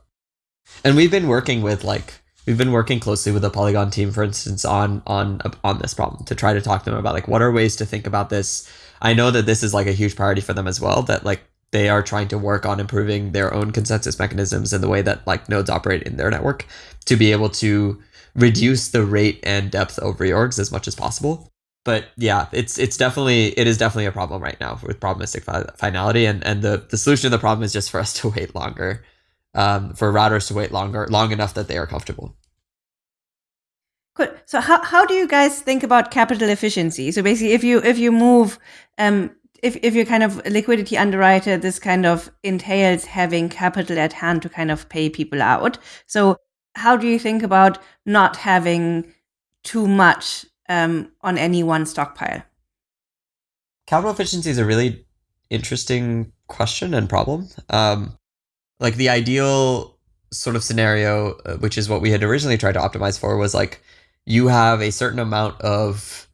And we've been working with like we've been working closely with the Polygon team, for instance, on on on this problem to try to talk to them about like what are ways to think about this. I know that this is like a huge priority for them as well. That like they are trying to work on improving their own consensus mechanisms and the way that like nodes operate in their network to be able to reduce the rate and depth of reorgs as much as possible. But yeah, it's it's definitely it is definitely a problem right now with probabilistic fi- finality, and and the the solution to the problem is just for us [LAUGHS] to wait longer, um, for routers to wait longer, long enough that they are comfortable. Good. So how how do you guys think about capital efficiency? So basically, if you if you move um if, if you're kind of liquidity underwriter, this kind of entails having capital at hand to kind of pay people out. So how do you think about not having too much um, on any one stockpile? Capital efficiency is a really interesting question and problem. Um, like the ideal sort of scenario, uh, which is what we had originally tried to optimize for, was like you have a certain amount of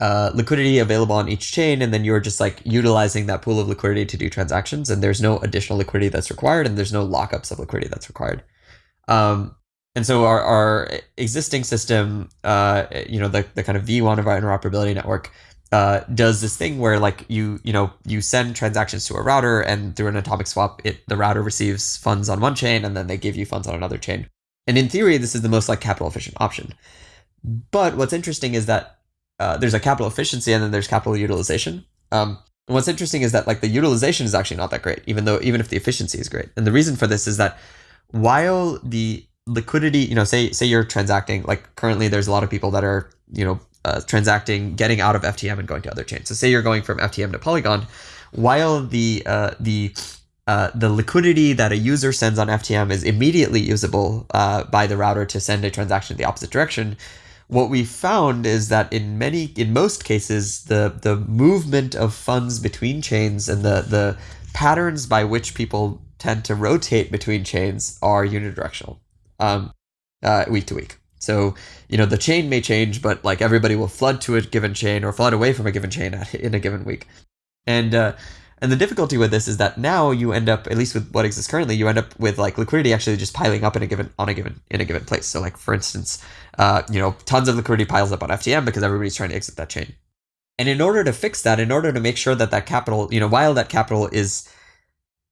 uh, liquidity available on each chain, and then you're just like utilizing that pool of liquidity to do transactions, and there's no additional liquidity that's required, and there's no lockups of liquidity that's required. Um, and so our, our existing system, uh, you know, the, the kind of V1 of our interoperability network uh, does this thing where like you you know you send transactions to a router and through an atomic swap it the router receives funds on one chain and then they give you funds on another chain and in theory this is the most like capital efficient option but what's interesting is that uh, there's a capital efficiency and then there's capital utilization. Um, and what's interesting is that like the utilization is actually not that great, even though even if the efficiency is great. And the reason for this is that while the liquidity, you know, say say you're transacting like currently there's a lot of people that are you know uh, transacting, getting out of FTM and going to other chains. So say you're going from FTM to Polygon, while the uh, the uh, the liquidity that a user sends on FTM is immediately usable uh, by the router to send a transaction in the opposite direction what we found is that in many in most cases the the movement of funds between chains and the the patterns by which people tend to rotate between chains are unidirectional um, uh, week to week so you know the chain may change but like everybody will flood to a given chain or flood away from a given chain [LAUGHS] in a given week and uh, and the difficulty with this is that now you end up, at least with what exists currently, you end up with like liquidity actually just piling up in a given on a given in a given place. So like for instance, uh, you know, tons of liquidity piles up on FTM because everybody's trying to exit that chain. And in order to fix that, in order to make sure that that capital, you know, while that capital is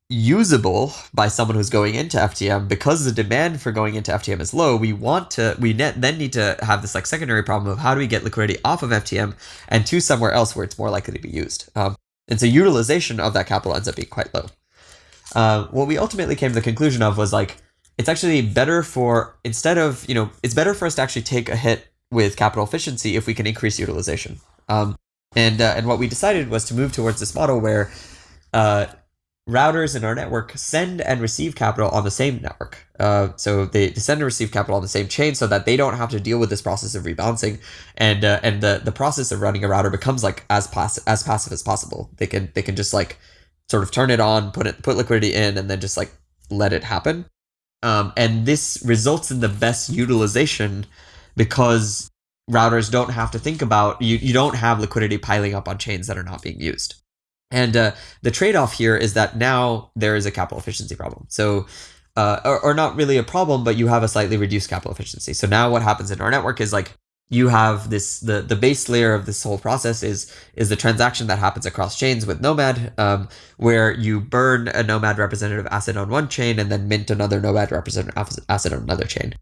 usable by someone who's going into FTM, because the demand for going into FTM is low, we want to, we then need to have this like secondary problem of how do we get liquidity off of FTM and to somewhere else where it's more likely to be used. Um, and so utilization of that capital ends up being quite low. Uh, what we ultimately came to the conclusion of was like, it's actually better for, instead of, you know, it's better for us to actually take a hit with capital efficiency if we can increase utilization. Um, and, uh, and what we decided was to move towards this model where uh, routers in our network send and receive capital on the same network. Uh, so they send and receive capital on the same chain so that they don't have to deal with this process of rebalancing, and uh, and the the process of running a router becomes like as passive as passive as possible. They can they can just like sort of turn it on, put it put liquidity in, and then just like let it happen. Um, and this results in the best utilization because routers don't have to think about you. You don't have liquidity piling up on chains that are not being used. And uh, the trade off here is that now there is a capital efficiency problem. So, uh, or, or not really a problem, but you have a slightly reduced capital efficiency. So now what happens in our network is like you have this the the base layer of this whole process is is the transaction that happens across chains with Nomad, um, where you burn a Nomad representative asset on one chain and then mint another Nomad representative asset on another chain.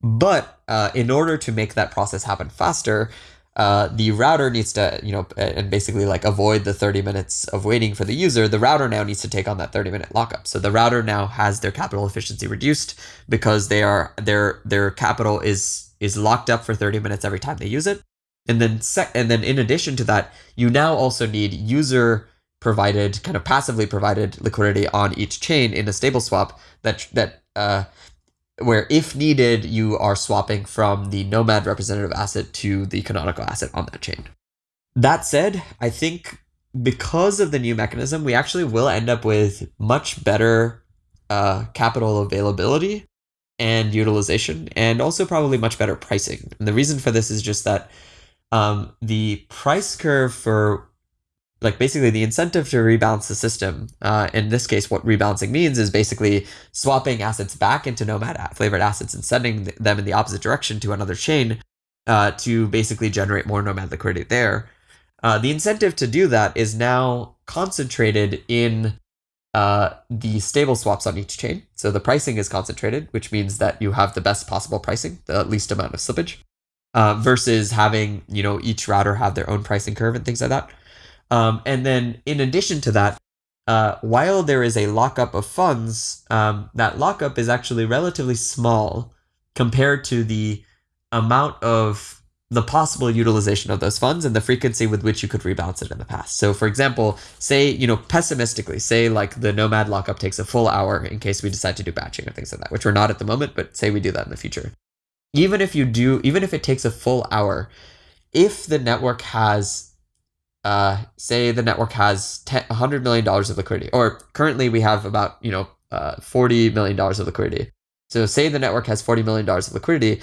But uh, in order to make that process happen faster, uh, the router needs to, you know, and basically like avoid the 30 minutes of waiting for the user, the router now needs to take on that 30 minute lockup. So the router now has their capital efficiency reduced because they are their their capital is is locked up for 30 minutes every time they use it. And then sec- and then in addition to that, you now also need user provided kind of passively provided liquidity on each chain in a stable swap that that uh, where if needed, you are swapping from the Nomad representative asset to the canonical asset on that chain. That said, I think because of the new mechanism, we actually will end up with much better uh, capital availability and utilization, and also probably much better pricing. And the reason for this is just that um, the price curve for like basically the incentive to rebalance the system. Uh, in this case, what rebalancing means is basically swapping assets back into Nomad flavored assets and sending them in the opposite direction to another chain uh, to basically generate more Nomad liquidity there. Uh, the incentive to do that is now concentrated in uh, the stable swaps on each chain. So the pricing is concentrated, which means that you have the best possible pricing, the least amount of slippage, uh, versus having you know each router have their own pricing curve and things like that. Um, and then in addition to that, uh, while there is a lockup of funds, um, that lockup is actually relatively small compared to the amount of the possible utilization of those funds and the frequency with which you could rebalance it in the past. So for example, say, you know, pessimistically, say like the Nomad lockup takes a full hour in case we decide to do batching or things like that, which we're not at the moment, but say we do that in the future. Even if you do, even if it takes a full hour, if the network has uh, say the network has $100 million of liquidity, or currently we have about, you know, uh, $40 million of liquidity. So say the network has $40 million of liquidity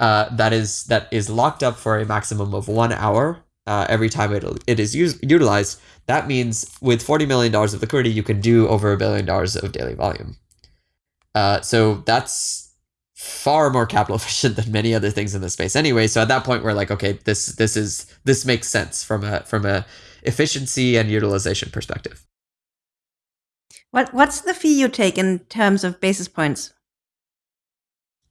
uh, that is that is locked up for a maximum of one hour uh, every time it, it is used, utilized. That means with $40 million of liquidity, you can do over a billion dollars of daily volume. Uh, so that's far more capital [LAUGHS] efficient than many other things in the space anyway. So at that point, we're like, okay, this this is this makes sense from a from a efficiency and utilization perspective. What what's the fee you take in terms of basis points?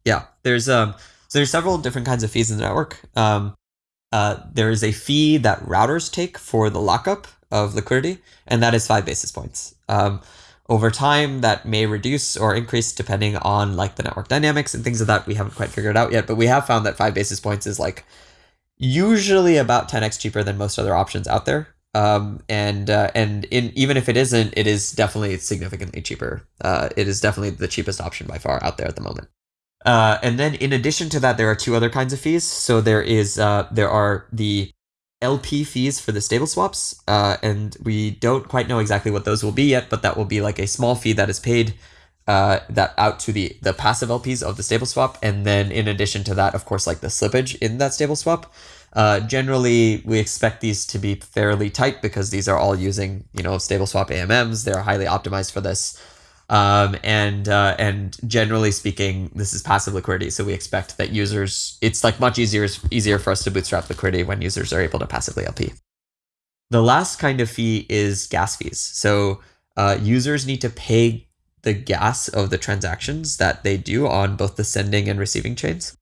Yeah, there's um so there's several different kinds of fees in the network. Um, uh, there is a fee that routers take for the lockup of liquidity, and that is five basis points. Um, over time that may reduce or increase depending on like the network dynamics and things of that we haven't quite figured out yet but we have found that five basis points is like usually about 10x cheaper than most other options out there. Um, and uh, and in even if it isn't it is definitely significantly cheaper. Uh, it is definitely the cheapest option by far out there at the moment. Uh, and then in addition to that there are two other kinds of fees. So there is uh, there are the LP fees for the stable swaps, uh, and we don't quite know exactly what those will be yet, but that will be like a small fee that is paid uh, that out to the the passive LPs of the stable swap, and then in addition to that, of course, like the slippage in that stable swap. Uh, generally, we expect these to be fairly tight because these are all using you know stable swap AMMs. They're highly optimized for this. Um, and uh, and generally speaking, this is passive liquidity, so we expect that users. It's like much easier easier for us to bootstrap liquidity when users are able to passively LP. The last kind of fee is gas fees. So uh, users need to pay the gas of the transactions that they do on both the sending and receiving chains.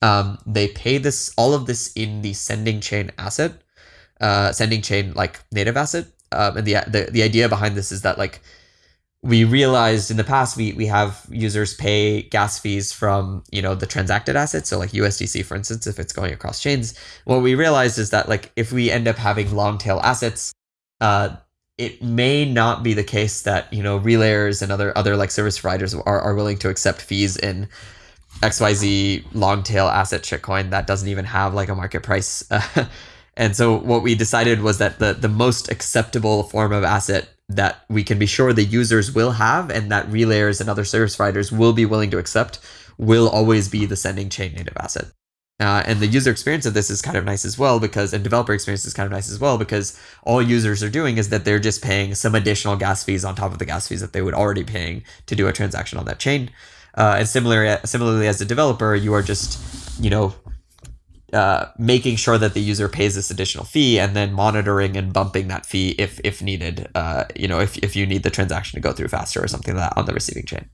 Um, they pay this all of this in the sending chain asset, uh, sending chain like native asset. Um, and the, the the idea behind this is that like we realized in the past we we have users pay gas fees from you know the transacted assets. So like usdc for instance if it's going across chains what we realized is that like if we end up having long tail assets uh it may not be the case that you know relayers and other other like service providers are, are willing to accept fees in xyz long tail asset shitcoin that doesn't even have like a market price. [LAUGHS] And so what we decided was that the the most acceptable form of asset that we can be sure the users will have and that relayers and other service providers will be willing to accept will always be the sending chain native asset. Uh, and the user experience of this is kind of nice as well because, and developer experience is kind of nice as well because all users are doing is that they're just paying some additional gas fees on top of the gas fees that they would already paying to do a transaction on that chain. Uh, and similarly, similarly as a developer, you are just, you know, uh, making sure that the user pays this additional fee and then monitoring and bumping that fee if if needed uh, you know if, if you need the transaction to go through faster or something like that on the receiving chain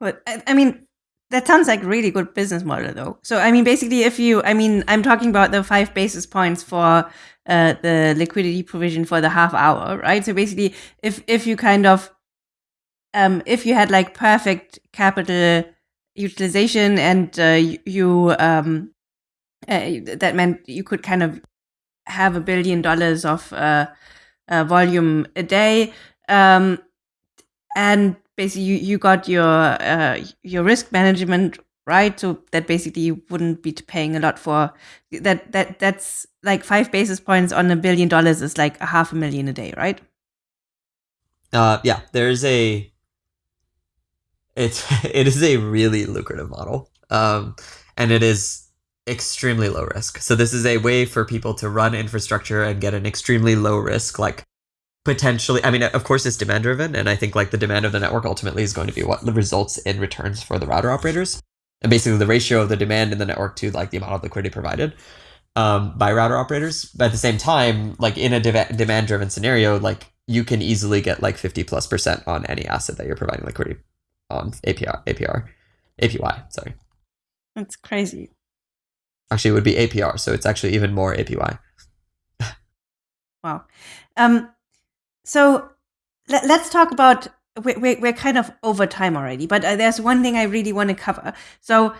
but i mean that sounds like really good business model though. So I mean, basically, if you, I mean, I'm talking about the five basis points for uh, the liquidity provision for the half hour, right? So basically, if if you kind of, um, if you had like perfect capital utilization and uh, you, um, uh, that meant you could kind of have a billion dollars of uh, uh, volume a day, um, and basically you, you got your uh, your risk management right so that basically you wouldn't be paying a lot for that that that's like five basis points on a billion dollars is like a half a million a day right? Uh yeah there's a it's [LAUGHS] it is a really lucrative model um and it is extremely low risk. So this is a way for people to run infrastructure and get an extremely low risk like potentially i mean of course it's demand driven and i think like the demand of the network ultimately is going to be what the results in returns for the router operators. And basically the ratio of the demand in the network to like the amount of liquidity provided um, by router operators. But at the same time like in a de- demand driven scenario like you can easily get like 50 plus percent on any asset that you're providing liquidity on apr apr apy sorry that's crazy actually it would be apr so it's actually even more apy wow um so let, us talk about. We're, we're kind of over time already, but uh, there's one thing I really want to cover. So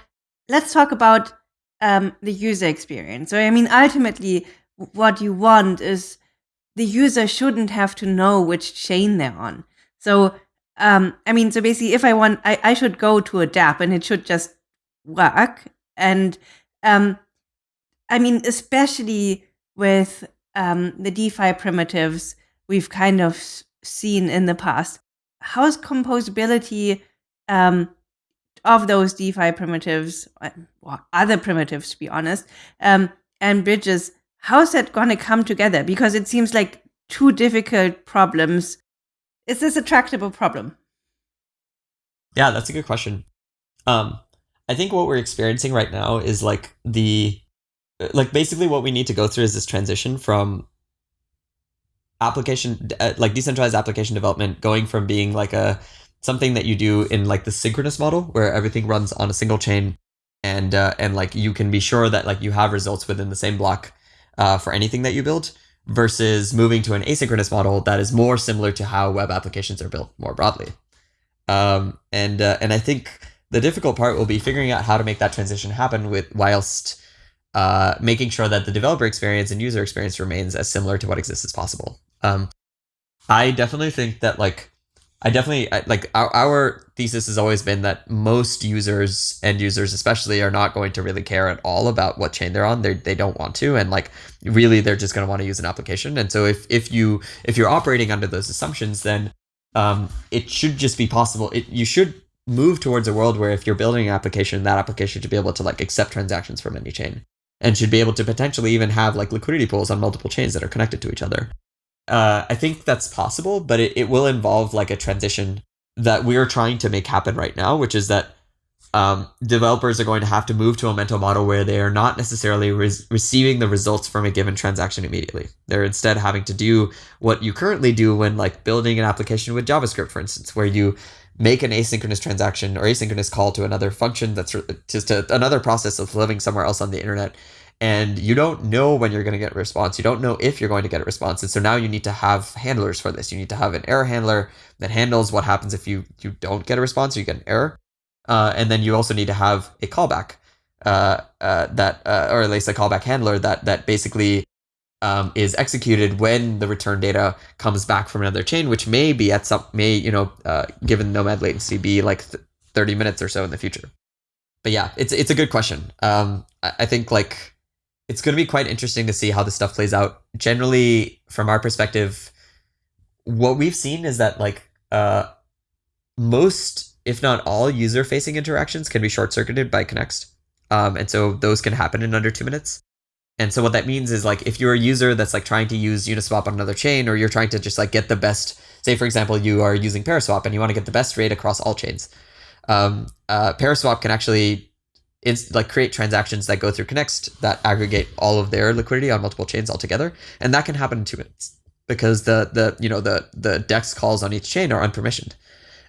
let's talk about um, the user experience. So, I mean, ultimately, what you want is the user shouldn't have to know which chain they're on. So, um, I mean, so basically, if I want, I, I should go to a dApp and it should just work. And um, I mean, especially with um, the DeFi primitives, we've kind of seen in the past. How's composability um, of those DeFi primitives, uh, or other primitives, to be honest, um, and bridges? How's that going to come together? Because it seems like two difficult problems. Is this a tractable problem? Yeah, that's a good question. Um, I think what we're experiencing right now is like the like basically what we need to go through is this transition from application uh, like decentralized application development going from being like a something that you do in like the synchronous model where everything runs on a single chain and uh, and like you can be sure that like you have results within the same block uh, for anything that you build versus moving to an asynchronous model that is more similar to how web applications are built more broadly um, and uh, and I think the difficult part will be figuring out how to make that transition happen with whilst uh, making sure that the developer experience and user experience remains as similar to what exists as possible. Um, I definitely think that like I definitely like our, our thesis has always been that most users end users especially are not going to really care at all about what chain they're on. They they don't want to and like really they're just going to want to use an application. And so if if you if you're operating under those assumptions then um, it should just be possible. It you should move towards a world where if you're building an application, that application should be able to like accept transactions from any chain and should be able to potentially even have like liquidity pools on multiple chains that are connected to each other. Uh, I think that's possible, but it, it will involve like a transition that we're trying to make happen right now, which is that um, developers are going to have to move to a mental model where they are not necessarily re- receiving the results from a given transaction immediately. They're instead having to do what you currently do when like building an application with JavaScript, for instance, where you make an asynchronous transaction or asynchronous call to another function that's just a, another process of living somewhere else on the internet and you don't know when you're going to get a response. You don't know if you're going to get a response. And so now you need to have handlers for this. You need to have an error handler that handles what happens if you you don't get a response you get an error. Uh, and then you also need to have a callback uh, uh, that, uh, or at least a callback handler that that basically um, is executed when the return data comes back from another chain, which may be at some may you know uh, given nomad latency be like th- 30 minutes or so in the future. But yeah, it's it's a good question. Um, I, I think like it's going to be quite interesting to see how this stuff plays out. Generally, from our perspective, what we've seen is that like uh, most, if not all, user-facing interactions can be short-circuited by Connext, um, and so those can happen in under two minutes. And so what that means is like if you're a user that's like trying to use Uniswap on another chain, or you're trying to just like get the best, say for example, you are using Paraswap and you want to get the best rate across all chains. Um, uh, Paraswap can actually like create transactions that go through Connext that aggregate all of their liquidity on multiple chains altogether, and that can happen in two minutes because the the you know the the dex calls on each chain are unpermissioned.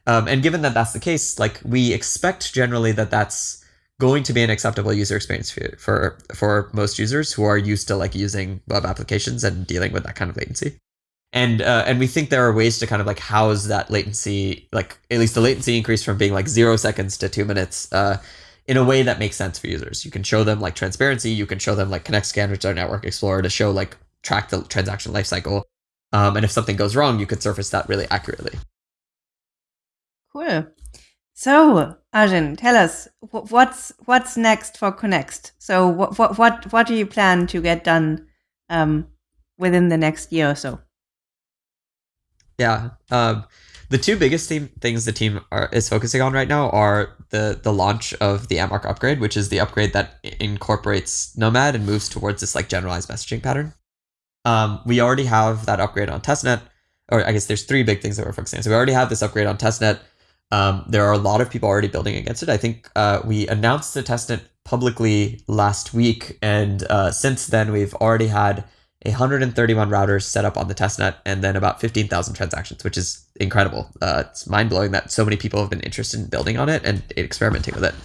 Um, and given that that's the case, like we expect generally that that's going to be an acceptable user experience for, for for most users who are used to like using web applications and dealing with that kind of latency. And uh, and we think there are ways to kind of like house that latency, like at least the latency increase from being like zero seconds to two minutes, uh, in a way that makes sense for users. You can show them like transparency. You can show them like Connext Scan, which is our network explorer, to show like track the transaction lifecycle. Um, and if something goes wrong, you could surface that really accurately. Cool. So, Arjun, tell us what's what's next for Connext. So, what what what what do you plan to get done um, within the next year or so? Yeah, um, the two biggest things the team are, is focusing on right now are the the launch of the Amarok upgrade, which is the upgrade that incorporates Nomad and moves towards this like generalized messaging pattern. Um, we already have that upgrade on testnet, or I guess there's three big things that we're focusing on. So we already have this upgrade on testnet um, there are a lot of people already building against it. I think uh, we announced the testnet publicly last week, and uh, since then we've already had 131 routers set up on the testnet, and then about 15,000 transactions, which is incredible. Uh, it's mind blowing that so many people have been interested in building on it and experimenting with it.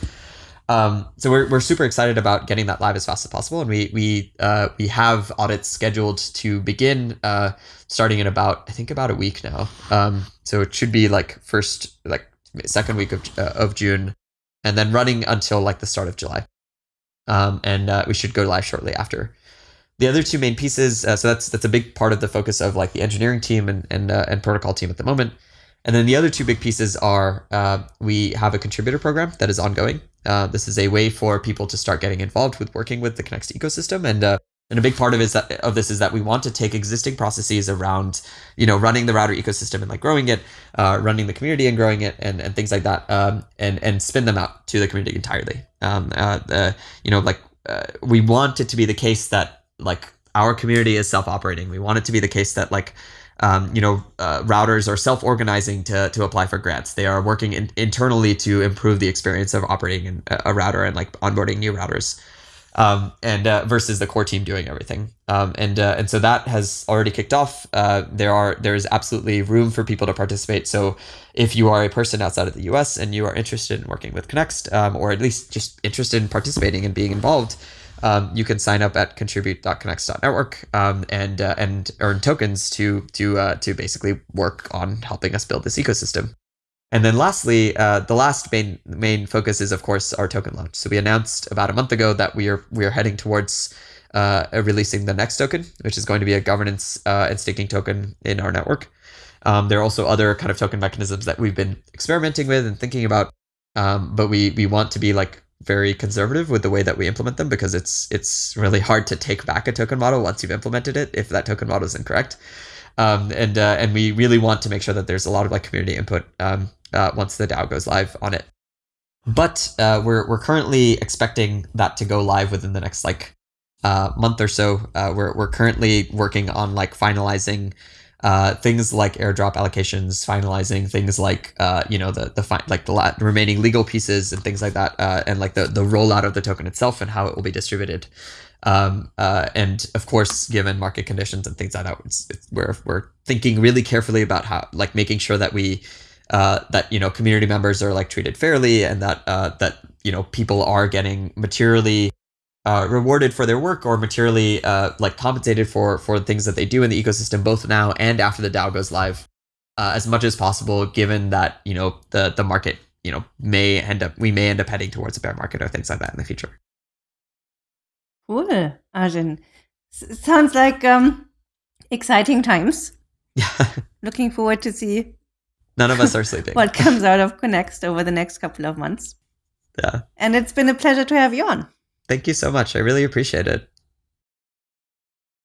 Um, so we're, we're super excited about getting that live as fast as possible, and we we uh, we have audits scheduled to begin uh, starting in about I think about a week now. Um, so it should be like first like second week of uh, of June, and then running until like the start of July. Um, and uh, we should go live shortly after. The other two main pieces, uh, so that's that's a big part of the focus of like the engineering team and and uh, and protocol team at the moment. And then the other two big pieces are uh, we have a contributor program that is ongoing. Uh, this is a way for people to start getting involved with working with the Connext ecosystem, and uh, and a big part of is that of this is that we want to take existing processes around you know running the router ecosystem and like growing it, uh, running the community and growing it, and, and things like that, um, and and spin them out to the community entirely. Um, uh, you know, like we want it to be the case that like our community is self-operating. We want it to be the case that like um, you know, uh, routers are self-organizing to, to apply for grants. They are working in, internally to improve the experience of operating in a router and like onboarding new routers, um, and uh, versus the core team doing everything. Um, and uh, and so that has already kicked off. Uh, there are there is absolutely room for people to participate. So if you are a person outside of the U.S. and you are interested in working with Connext, um, or at least just interested in participating and being involved um, you can sign up at contribute.connext.network um, and uh, and earn tokens to to uh, to basically work on helping us build this ecosystem. And then lastly, uh, the last main main focus is of course our token launch. So we announced about a month ago that we are we are heading towards uh, releasing the next token, which is going to be a governance uh, and staking token in our network. Um, there are also other kind of token mechanisms that we've been experimenting with and thinking about, um, but we we want to be like very conservative with the way that we implement them because it's it's really hard to take back a token model once you've implemented it if that token model is incorrect. Um, and uh, and we really want to make sure that there's a lot of like community input um, uh, once the DAO goes live on it. But uh, we're we're currently expecting that to go live within the next like uh, month or so. Uh, we're we're currently working on like finalizing uh, things like airdrop allocations, finalizing things like uh, you know the the fi- like the la- remaining legal pieces and things like that, uh, and like the the rollout of the token itself and how it will be distributed. Um, uh, and of course, given market conditions and things like that, it's, it's, we're we're thinking really carefully about how like making sure that we uh, that you know community members are like treated fairly and that uh, that you know people are getting materially uh, rewarded for their work or materially uh, like compensated for for things that they do in the ecosystem both now and after the DAO goes live uh, as much as possible given that you know the the market you know may end up we may end up heading towards a bear market or things like that in the future. Cool Arjun. S- sounds like um exciting times. Yeah [LAUGHS] looking forward to see none of us are sleeping. what [LAUGHS] comes out of Connext over the next couple of months. Yeah. And it's been a pleasure to have you on Thank you so much. I really appreciate it.